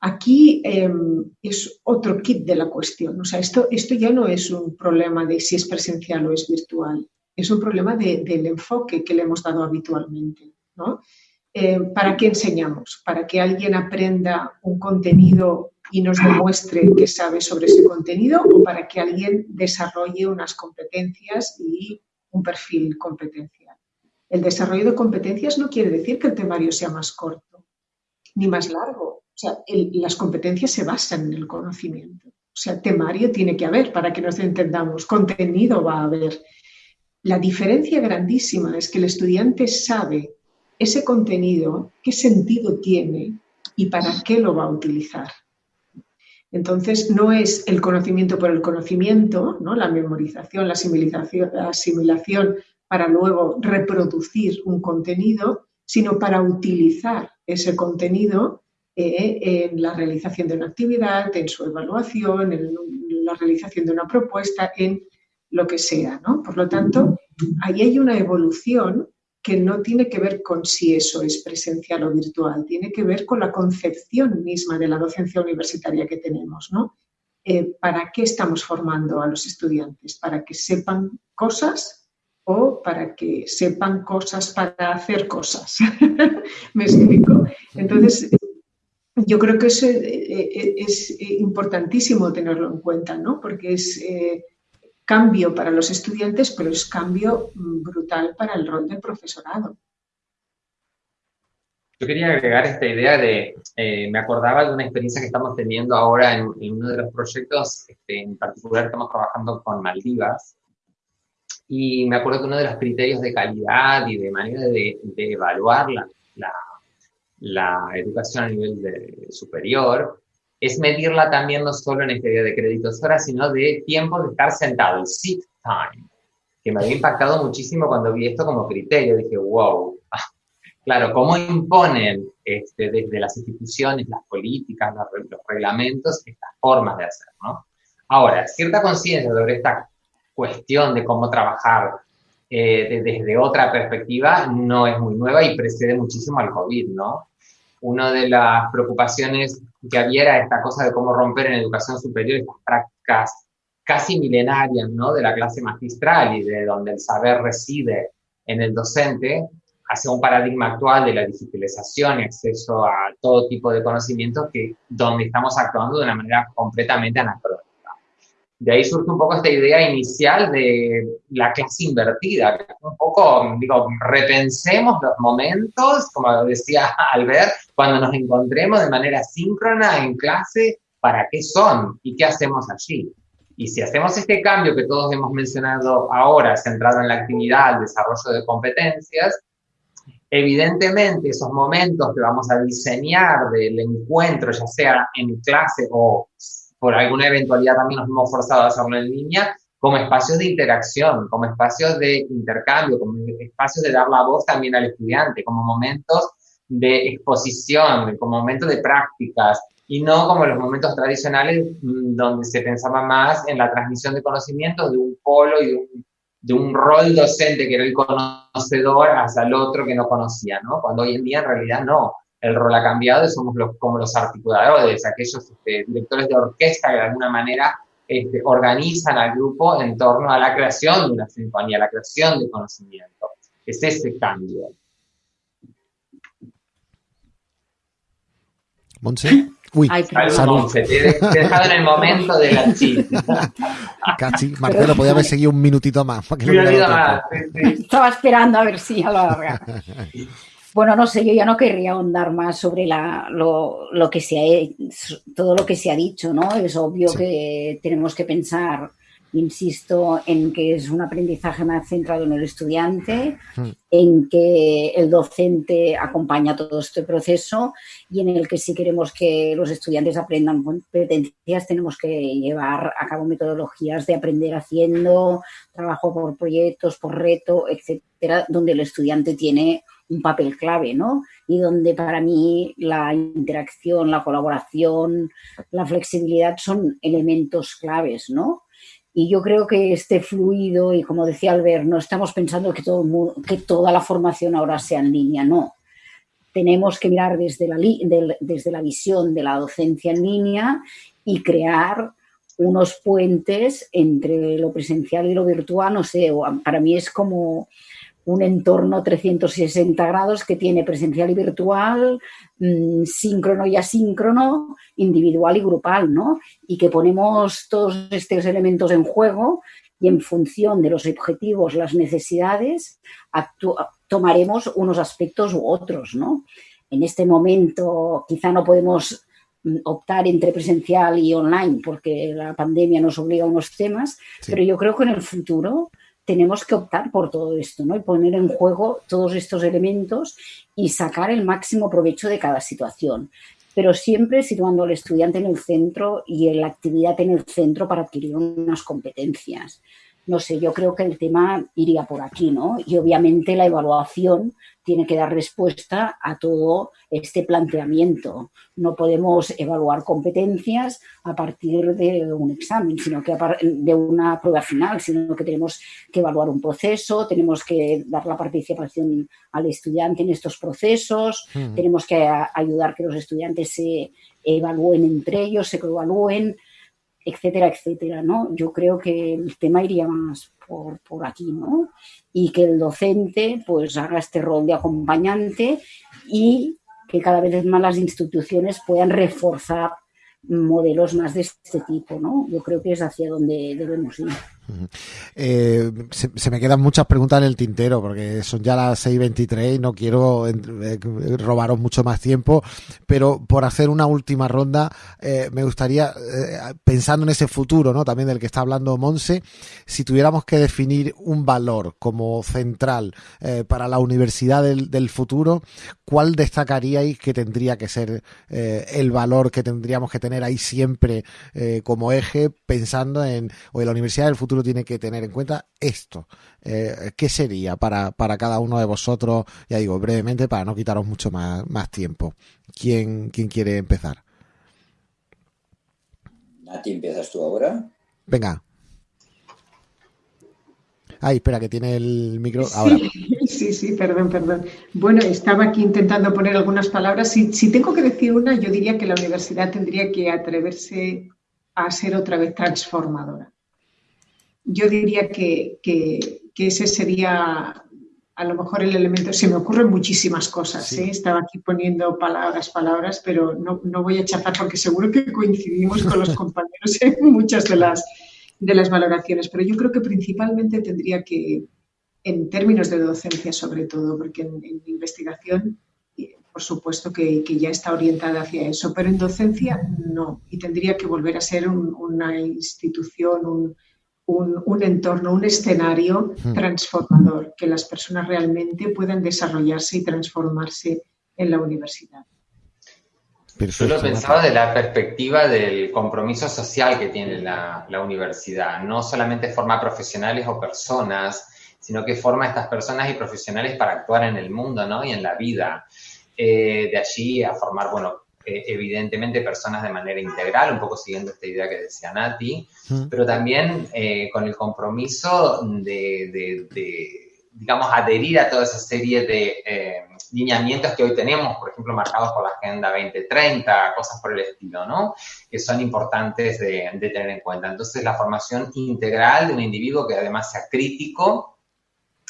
Aquí em, es otro kit de la cuestión. O sea, esto, esto ya no es un problema de si es presencial o es virtual. Es un problema del enfoque que le hemos dado habitualmente. ¿no? Eh, ¿para qué enseñamos? ¿Para que alguien aprenda un contenido y nos demuestre que sabe sobre ese contenido o para que alguien desarrolle unas competencias y un perfil competencial? El desarrollo de competencias no quiere decir que el temario sea más corto ni más largo. O sea, las competencias se basan en el conocimiento. O sea, temario tiene que haber para que nos entendamos, contenido va a haber. La diferencia grandísima es que el estudiante sabe ese contenido, qué sentido tiene y para qué lo va a utilizar. Entonces, no es el conocimiento por el conocimiento, ¿no? la memorización, la asimilación, la asimilación para luego reproducir un contenido, sino para utilizar ese contenido eh, en la realización de una actividad, en su evaluación, en la realización de una propuesta, en lo que sea. ¿no? Por lo tanto, ahí hay una evolución que no tiene que ver con si eso es presencial o virtual, tiene que ver con la concepción misma de la docencia universitaria que tenemos, ¿no? Eh, ¿Para qué estamos formando a los estudiantes? ¿Para que sepan cosas o para que sepan cosas para hacer cosas? ¿Me explico? Entonces, yo creo que eso eh, eh, es importantísimo tenerlo en cuenta, ¿no? Porque es cambio para los estudiantes, pero es cambio mm, brutal para el rol del profesorado. Yo quería agregar esta idea de, eh, me acordaba de una experiencia que estamos teniendo ahora en, uno de los proyectos, este, en particular estamos trabajando con Maldivas, y me acuerdo que uno de los criterios de calidad y de manera de, evaluar la, la, educación a nivel superior es medirla también no solo en este día de créditos horas, sino de tiempo de estar sentado, el sit time, que me había impactado muchísimo cuando vi esto como criterio. Dije, wow, claro, ¿cómo imponen este, desde las instituciones, las políticas, los, reglamentos, estas formas de hacer. Ahora, cierta conciencia sobre esta cuestión de cómo trabajar eh, desde otra perspectiva no es muy nueva y precede muchísimo al COVID, ¿no? Una de las preocupaciones que había era esta cosa de cómo romper en educación superior estas prácticas casi milenarias, ¿no? De la clase magistral y de donde el saber reside en el docente, hacia un paradigma actual de la digitalización y acceso a todo tipo de conocimientos que donde estamos actuando de una manera completamente anacrónica. De ahí surge un poco esta idea inicial de la clase invertida, un poco, digo, repensemos los momentos, como decía Albert, cuando nos encontremos de manera síncrona en clase, ¿para qué son y qué hacemos allí? Y si hacemos este cambio que todos hemos mencionado ahora, centrado en la actividad, el desarrollo de competencias, evidentemente esos momentos que vamos a diseñar del encuentro, ya sea en clase o por alguna eventualidad también nos hemos forzado a hacerlo en línea, como espacios de interacción, como espacios de intercambio, como espacios de dar la voz también al estudiante, como momentos de exposición, como momentos de prácticas, y no como los momentos tradicionales mm, donde se pensaba más en la transmisión de conocimientos de un polo y de un, rol docente que era el conocedor hasta el otro que no conocía, ¿no? Cuando hoy en día en realidad no el rol ha cambiado y somos los, como los articuladores, aquellos este, directores de orquesta que de alguna manera este, organizan al grupo en torno a la creación de una sinfonía, la creación de conocimiento. Es ese cambio. Monse. Uy, salud. Te, he dejado en el momento de la chica. Casi, Marcelo, podía haber seguido un minutito más. un minutito más, Estaba esperando a ver si ya lo alarga. Bueno, no sé, yo ya no querría ahondar más sobre la, lo, lo, que se ha, todo lo que se ha dicho, ¿no? Es obvio que tenemos que pensar, insisto, en que es un aprendizaje más centrado en el estudiante, hmm. en que el docente acompaña todo este proceso y en el que si queremos que los estudiantes aprendan competencias tenemos que llevar a cabo metodologías de aprender haciendo, trabajo por proyectos, por reto, etcétera, donde el estudiante tiene un papel clave, ¿no? Y donde para mí la interacción, la colaboración, la flexibilidad son elementos claves, ¿no? Y yo creo que este fluido, y como decía Albert, no estamos pensando que, todo, que toda la formación ahora sea en línea, no. Tenemos que mirar desde la, desde la visión de la docencia en línea y crear unos puentes entre lo presencial y lo virtual, no sé, para mí es como un entorno 360 grados que tiene presencial y virtual, mm, síncrono y asíncrono, individual y grupal, ¿no? Y que ponemos todos estos elementos en juego y en función de los objetivos, las necesidades, tomaremos unos aspectos u otros, ¿no? En este momento quizá no podemos mm, optar entre presencial y online porque la pandemia nos obliga a unos temas, pero yo creo que en el futuro tenemos que optar por todo esto, ¿no? Y poner en juego todos estos elementos y sacar el máximo provecho de cada situación. Pero siempre situando al estudiante en el centro y en la actividad en el centro para adquirir unas competencias. No sé, yo creo que el tema iría por aquí, ¿no? Y obviamente la evaluación tiene que dar respuesta a todo este planteamiento. No podemos evaluar competencias a partir de un examen, sino que de una prueba final, sino que tenemos que evaluar un proceso, tenemos que dar la participación al estudiante en estos procesos, tenemos que ayudar que los estudiantes se evalúen entre ellos, se evalúen, etcétera, etcétera, ¿no? Yo creo que el tema iría más por, por, aquí, ¿no? Y que el docente pues haga este rol de acompañante y que cada vez más las instituciones puedan reforzar modelos más de este tipo, ¿no? Yo creo que es hacia donde debemos ir. Eh, se, me quedan muchas preguntas en el tintero porque son ya las 6.23 y no quiero eh, robaros mucho más tiempo, pero por hacer una última ronda eh, me gustaría, pensando en ese futuro, ¿no? También del que está hablando Monse, si tuviéramos que definir un valor como central para la universidad del, del, futuro, ¿cuál destacaríais que tendría que ser el valor que tendríamos que tener ahí siempre como eje pensando en, o en la universidad del futuro? Tiene que tener en cuenta esto. Eh, ¿Qué sería para, para, cada uno de vosotros? Ya digo, brevemente, para no quitaros mucho más, más tiempo. ¿Quién, ¿Quién quiere empezar? Nati, ¿empiezas tú ahora? Venga. Ay, espera, que tiene el micro ahora. Sí, sí, perdón, perdón. Bueno, estaba aquí intentando poner algunas palabras. Si, si tengo que decir una, yo diría que la universidad tendría que atreverse a ser otra vez transformadora yo diría que, ese sería a lo mejor el elemento. Se me ocurren muchísimas cosas. ¿eh? Estaba aquí poniendo palabras, palabras, pero no, voy a chafar porque seguro que coincidimos con los compañeros en muchas de las, de las valoraciones. Pero yo creo que principalmente tendría que, en términos de docencia sobre todo, porque en, investigación por supuesto que, ya está orientada hacia eso, pero en docencia no, y tendría que volver a ser una institución, un, un, entorno, un escenario hmm. transformador, que las personas realmente puedan desarrollarse y transformarse en la universidad. Yo lo pensaba de la perspectiva del compromiso social que tiene la, universidad. No solamente forma profesionales o personas, sino que forma a estas personas y profesionales para actuar en el mundo ¿no? y en la vida. Eh, de allí a formar, bueno, eh, evidentemente personas de manera integral, un poco siguiendo esta idea que decía Nati, pero también eh, con el compromiso de, digamos, adherir a toda esa serie de eh, lineamientos que hoy tenemos, por ejemplo, marcados por la Agenda 2030, cosas por el estilo, ¿no? Que son importantes de, de tener en cuenta. Entonces, la formación integral de un individuo que además sea crítico,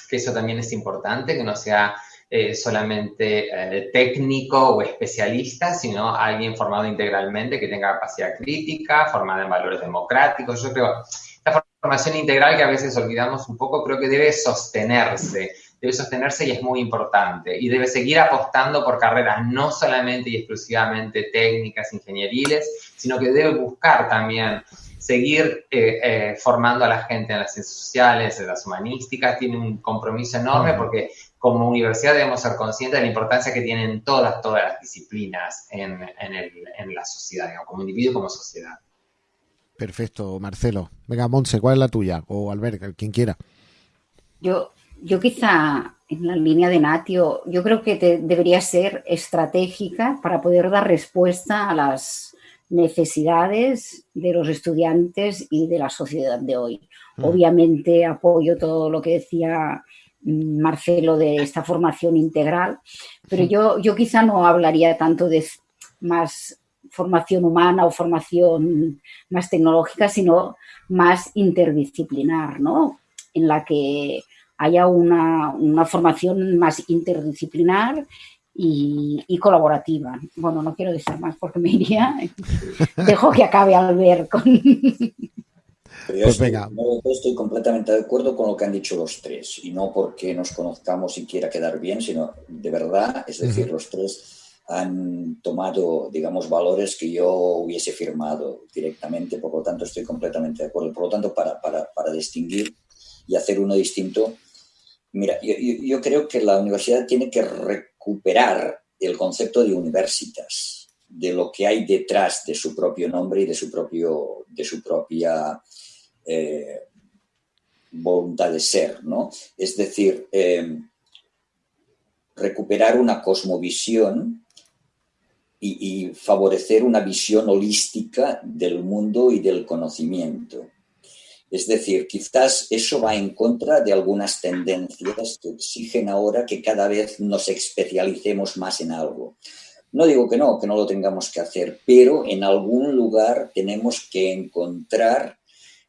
que eso también es importante, que no sea eh, solamente eh, técnico o especialista, sino alguien formado integralmente que tenga capacidad crítica, formada en valores democráticos. Yo creo esta formación integral que a veces olvidamos un poco, creo que debe sostenerse, debe sostenerse y es muy importante. Y debe seguir apostando por carreras no solamente y exclusivamente técnicas, ingenieriles, sino que debe buscar también seguir eh, formando a la gente en las ciencias sociales, en las humanísticas, tiene un compromiso enorme porque como universidad debemos ser conscientes de la importancia que tienen todas, todas las disciplinas en, la sociedad, como individuo y como sociedad. Perfecto, Marcelo. Venga, Monse, ¿cuál es la tuya? O Albert, quien quiera. Yo, yo quizá en la línea de Natio, yo creo que debería ser estratégica para poder dar respuesta a las necesidades de los estudiantes y de la sociedad de hoy. Mm. Obviamente apoyo todo lo que decía Marcelo de esta formación integral, pero yo, yo quizá no hablaría tanto de más formación humana o formación más tecnológica, sino más interdisciplinar, ¿no? En la que haya una, formación más interdisciplinar y, colaborativa. Bueno, no quiero decir más porque me iría. Dejo que acabe al ver con... pues venga. estoy completamente de acuerdo con lo que han dicho los tres, y no porque nos conozcamos y quiera quedar bien, sino de verdad, es decir, los tres han tomado, digamos, valores que yo hubiese firmado directamente, por lo tanto estoy completamente de acuerdo. Por lo tanto, para, para, para distinguir y hacer uno distinto, mira, yo, yo, creo que la universidad tiene que recuperar el concepto de universitas, de lo que hay detrás de su propio nombre y de su, propio, de su propia eh, voluntad de ser, ¿no? Es decir, eh, recuperar una cosmovisión y, favorecer una visión holística del mundo y del conocimiento. Es decir, quizás eso va en contra de algunas tendencias que exigen ahora que cada vez nos especialicemos más en algo. No digo que no, que no lo tengamos que hacer, pero en algún lugar tenemos que encontrar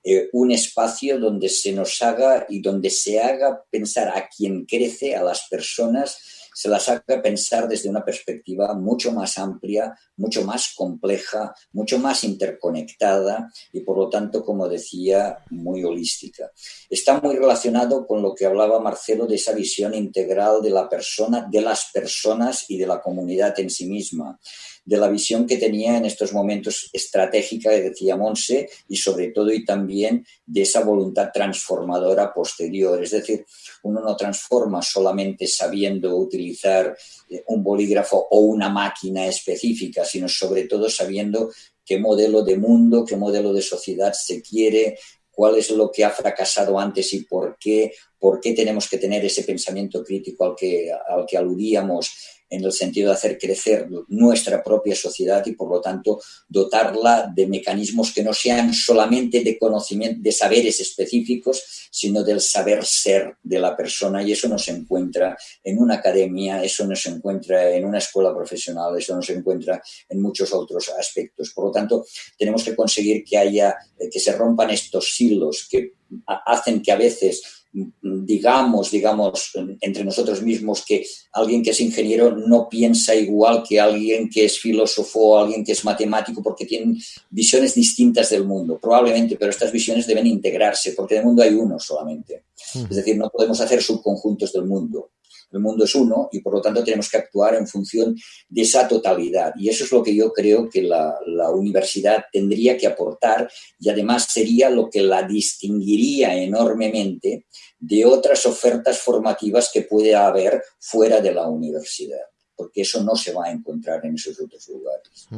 eh, un espacio donde se nos haga y donde se haga pensar a quien crece, a las personas, se las haga pensar desde una perspectiva mucho más amplia, mucho más compleja, mucho más interconectada y por lo tanto, como decía, muy holística. Está muy relacionado con lo que hablaba Marcelo de esa visión integral de la persona, de las personas y de la comunidad en sí misma de la visión que tenía en estos momentos estratégica decía Monse y sobre todo y también de esa voluntad transformadora posterior. Es decir, uno no transforma solamente sabiendo utilizar eh, un bolígrafo o una máquina específica, sino sobre todo sabiendo qué modelo de mundo, qué modelo de sociedad se quiere, cuál es lo que ha fracasado antes y por qué, por qué tenemos que tener ese pensamiento crítico al que, al que aludíamos en el sentido de hacer crecer nuestra propia sociedad y, por lo tanto, dotarla de mecanismos que no sean solamente de conocimiento, de saberes específicos, sino del saber ser de la persona. Y eso no se encuentra en una academia, eso no se encuentra en una escuela profesional, eso no se encuentra en muchos otros aspectos. Por lo tanto, tenemos que conseguir que haya, eh, que se rompan estos silos que hacen que a veces digamos, digamos, entre nosotros mismos que alguien que es ingeniero no piensa igual que alguien que es filósofo o alguien que es matemático porque tienen visiones distintas del mundo, probablemente, pero estas visiones deben integrarse porque del mundo hay uno solamente. Es decir, no podemos hacer subconjuntos del mundo. El mundo es uno y por lo tanto tenemos que actuar en función de esa totalidad. Y eso es lo que yo creo que la, universidad tendría que aportar y además sería lo que la distinguiría enormemente de otras ofertas formativas que puede haber fuera de la universidad porque eso no se va a encontrar en esos otros lugares.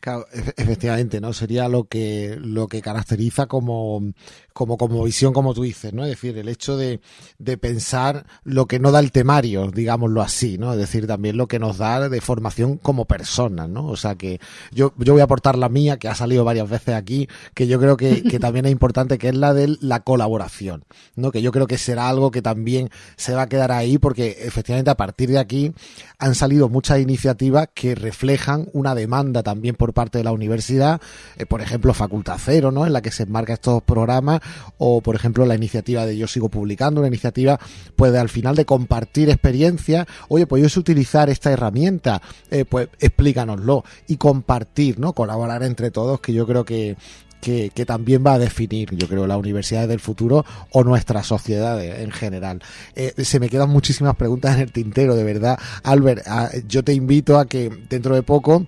Claro, efectivamente, ¿no? Sería lo que, lo que caracteriza como, como, como visión, como tú dices, ¿no? Es decir, el hecho de, de pensar lo que no da el temario, digámoslo así, ¿no? Es decir, también lo que nos da de formación como personas, ¿no? O sea que yo, yo voy a aportar la mía, que ha salido varias veces aquí, que yo creo que, que también es importante, que es la de la colaboración, ¿no? Que yo creo que será algo que también se va a quedar ahí, porque efectivamente a partir de aquí han salido muchas iniciativas que reflejan una demanda también por parte de la universidad, eh, por ejemplo, Facultad Cero, ¿no? En la que se enmarca estos programas o por ejemplo la iniciativa de Yo sigo publicando, una iniciativa pues al final de compartir experiencias, oye, pues yo utilizar esta herramienta, eh, pues explícanoslo y compartir, ¿no? Colaborar entre todos, que yo creo que, que, también va a definir, yo creo, las universidades del futuro o nuestras sociedades en general. Eh, se me quedan muchísimas preguntas en el tintero, de verdad. Albert, ah, yo te invito a que dentro de poco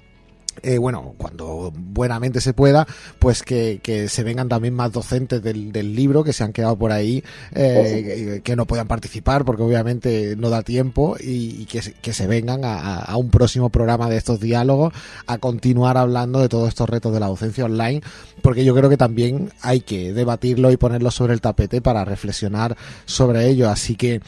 eh, bueno, cuando buenamente se pueda, pues que, se vengan también más docentes del, libro que se han quedado por ahí, eh, que, no puedan participar porque obviamente no da tiempo y, que, se vengan a, un próximo programa de estos diálogos a continuar hablando de todos estos retos de la docencia online, porque yo creo que también hay que debatirlo y ponerlo sobre el tapete para reflexionar sobre ello. Así que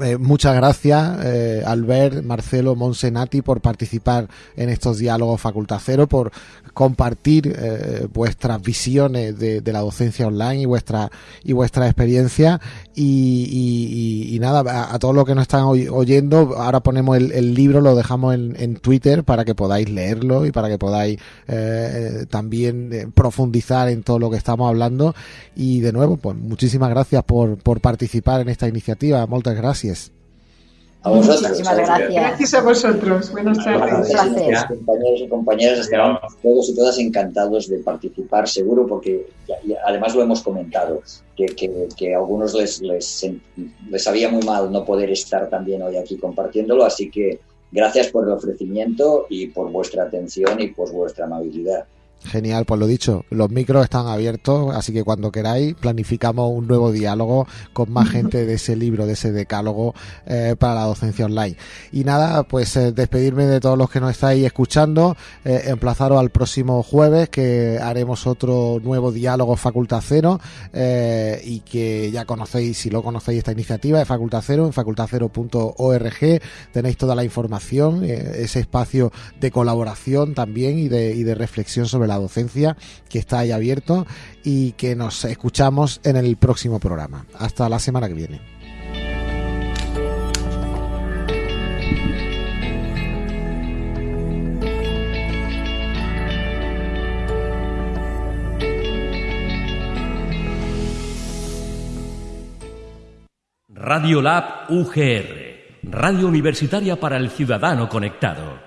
eh, muchas gracias, eh, Albert, Marcelo, Monsenati, por participar en estos diálogos Facultad Cero, por compartir eh, vuestras visiones de, la docencia online y vuestra y vuestra experiencia. Y, nada, a, todos los que nos están oyendo, ahora ponemos el, libro, lo dejamos en, Twitter para que podáis leerlo y para que podáis también profundizar en todo lo que estamos hablando. Y de nuevo, pues muchísimas gracias por, por participar en esta iniciativa. Muchas gracias. Gracias. A vosotros. Muchísimas gracias. Gracias a vosotros. Buenas tardes. Gracias. Compañeros y compañeras, estamos todos y todas encantados de participar, seguro, porque además lo hemos comentado, que, que, a algunos les, les, les sabía muy mal no poder estar también hoy aquí compartiéndolo, así que gracias por el ofrecimiento y por vuestra atención y por vuestra amabilidad. Genial, pues lo dicho, los micros están abiertos, así que cuando queráis planificamos un nuevo diálogo con más gente de ese libro, de ese decálogo eh, para la docencia online. Y nada, pues eh, despedirme de todos los que nos estáis escuchando, eh, emplazaros al próximo jueves que haremos otro nuevo diálogo Facultad Cero y que ya conocéis, si lo conocéis esta iniciativa de Facultad Cero, en facultadcero.org tenéis toda la información, ese espacio de colaboración también y de, y de reflexión sobre la la docencia que está ahí abierto y que nos escuchamos en el próximo programa. Hasta la semana que viene. Radio Lab UGR Radio Universitaria para el Ciudadano Conectado.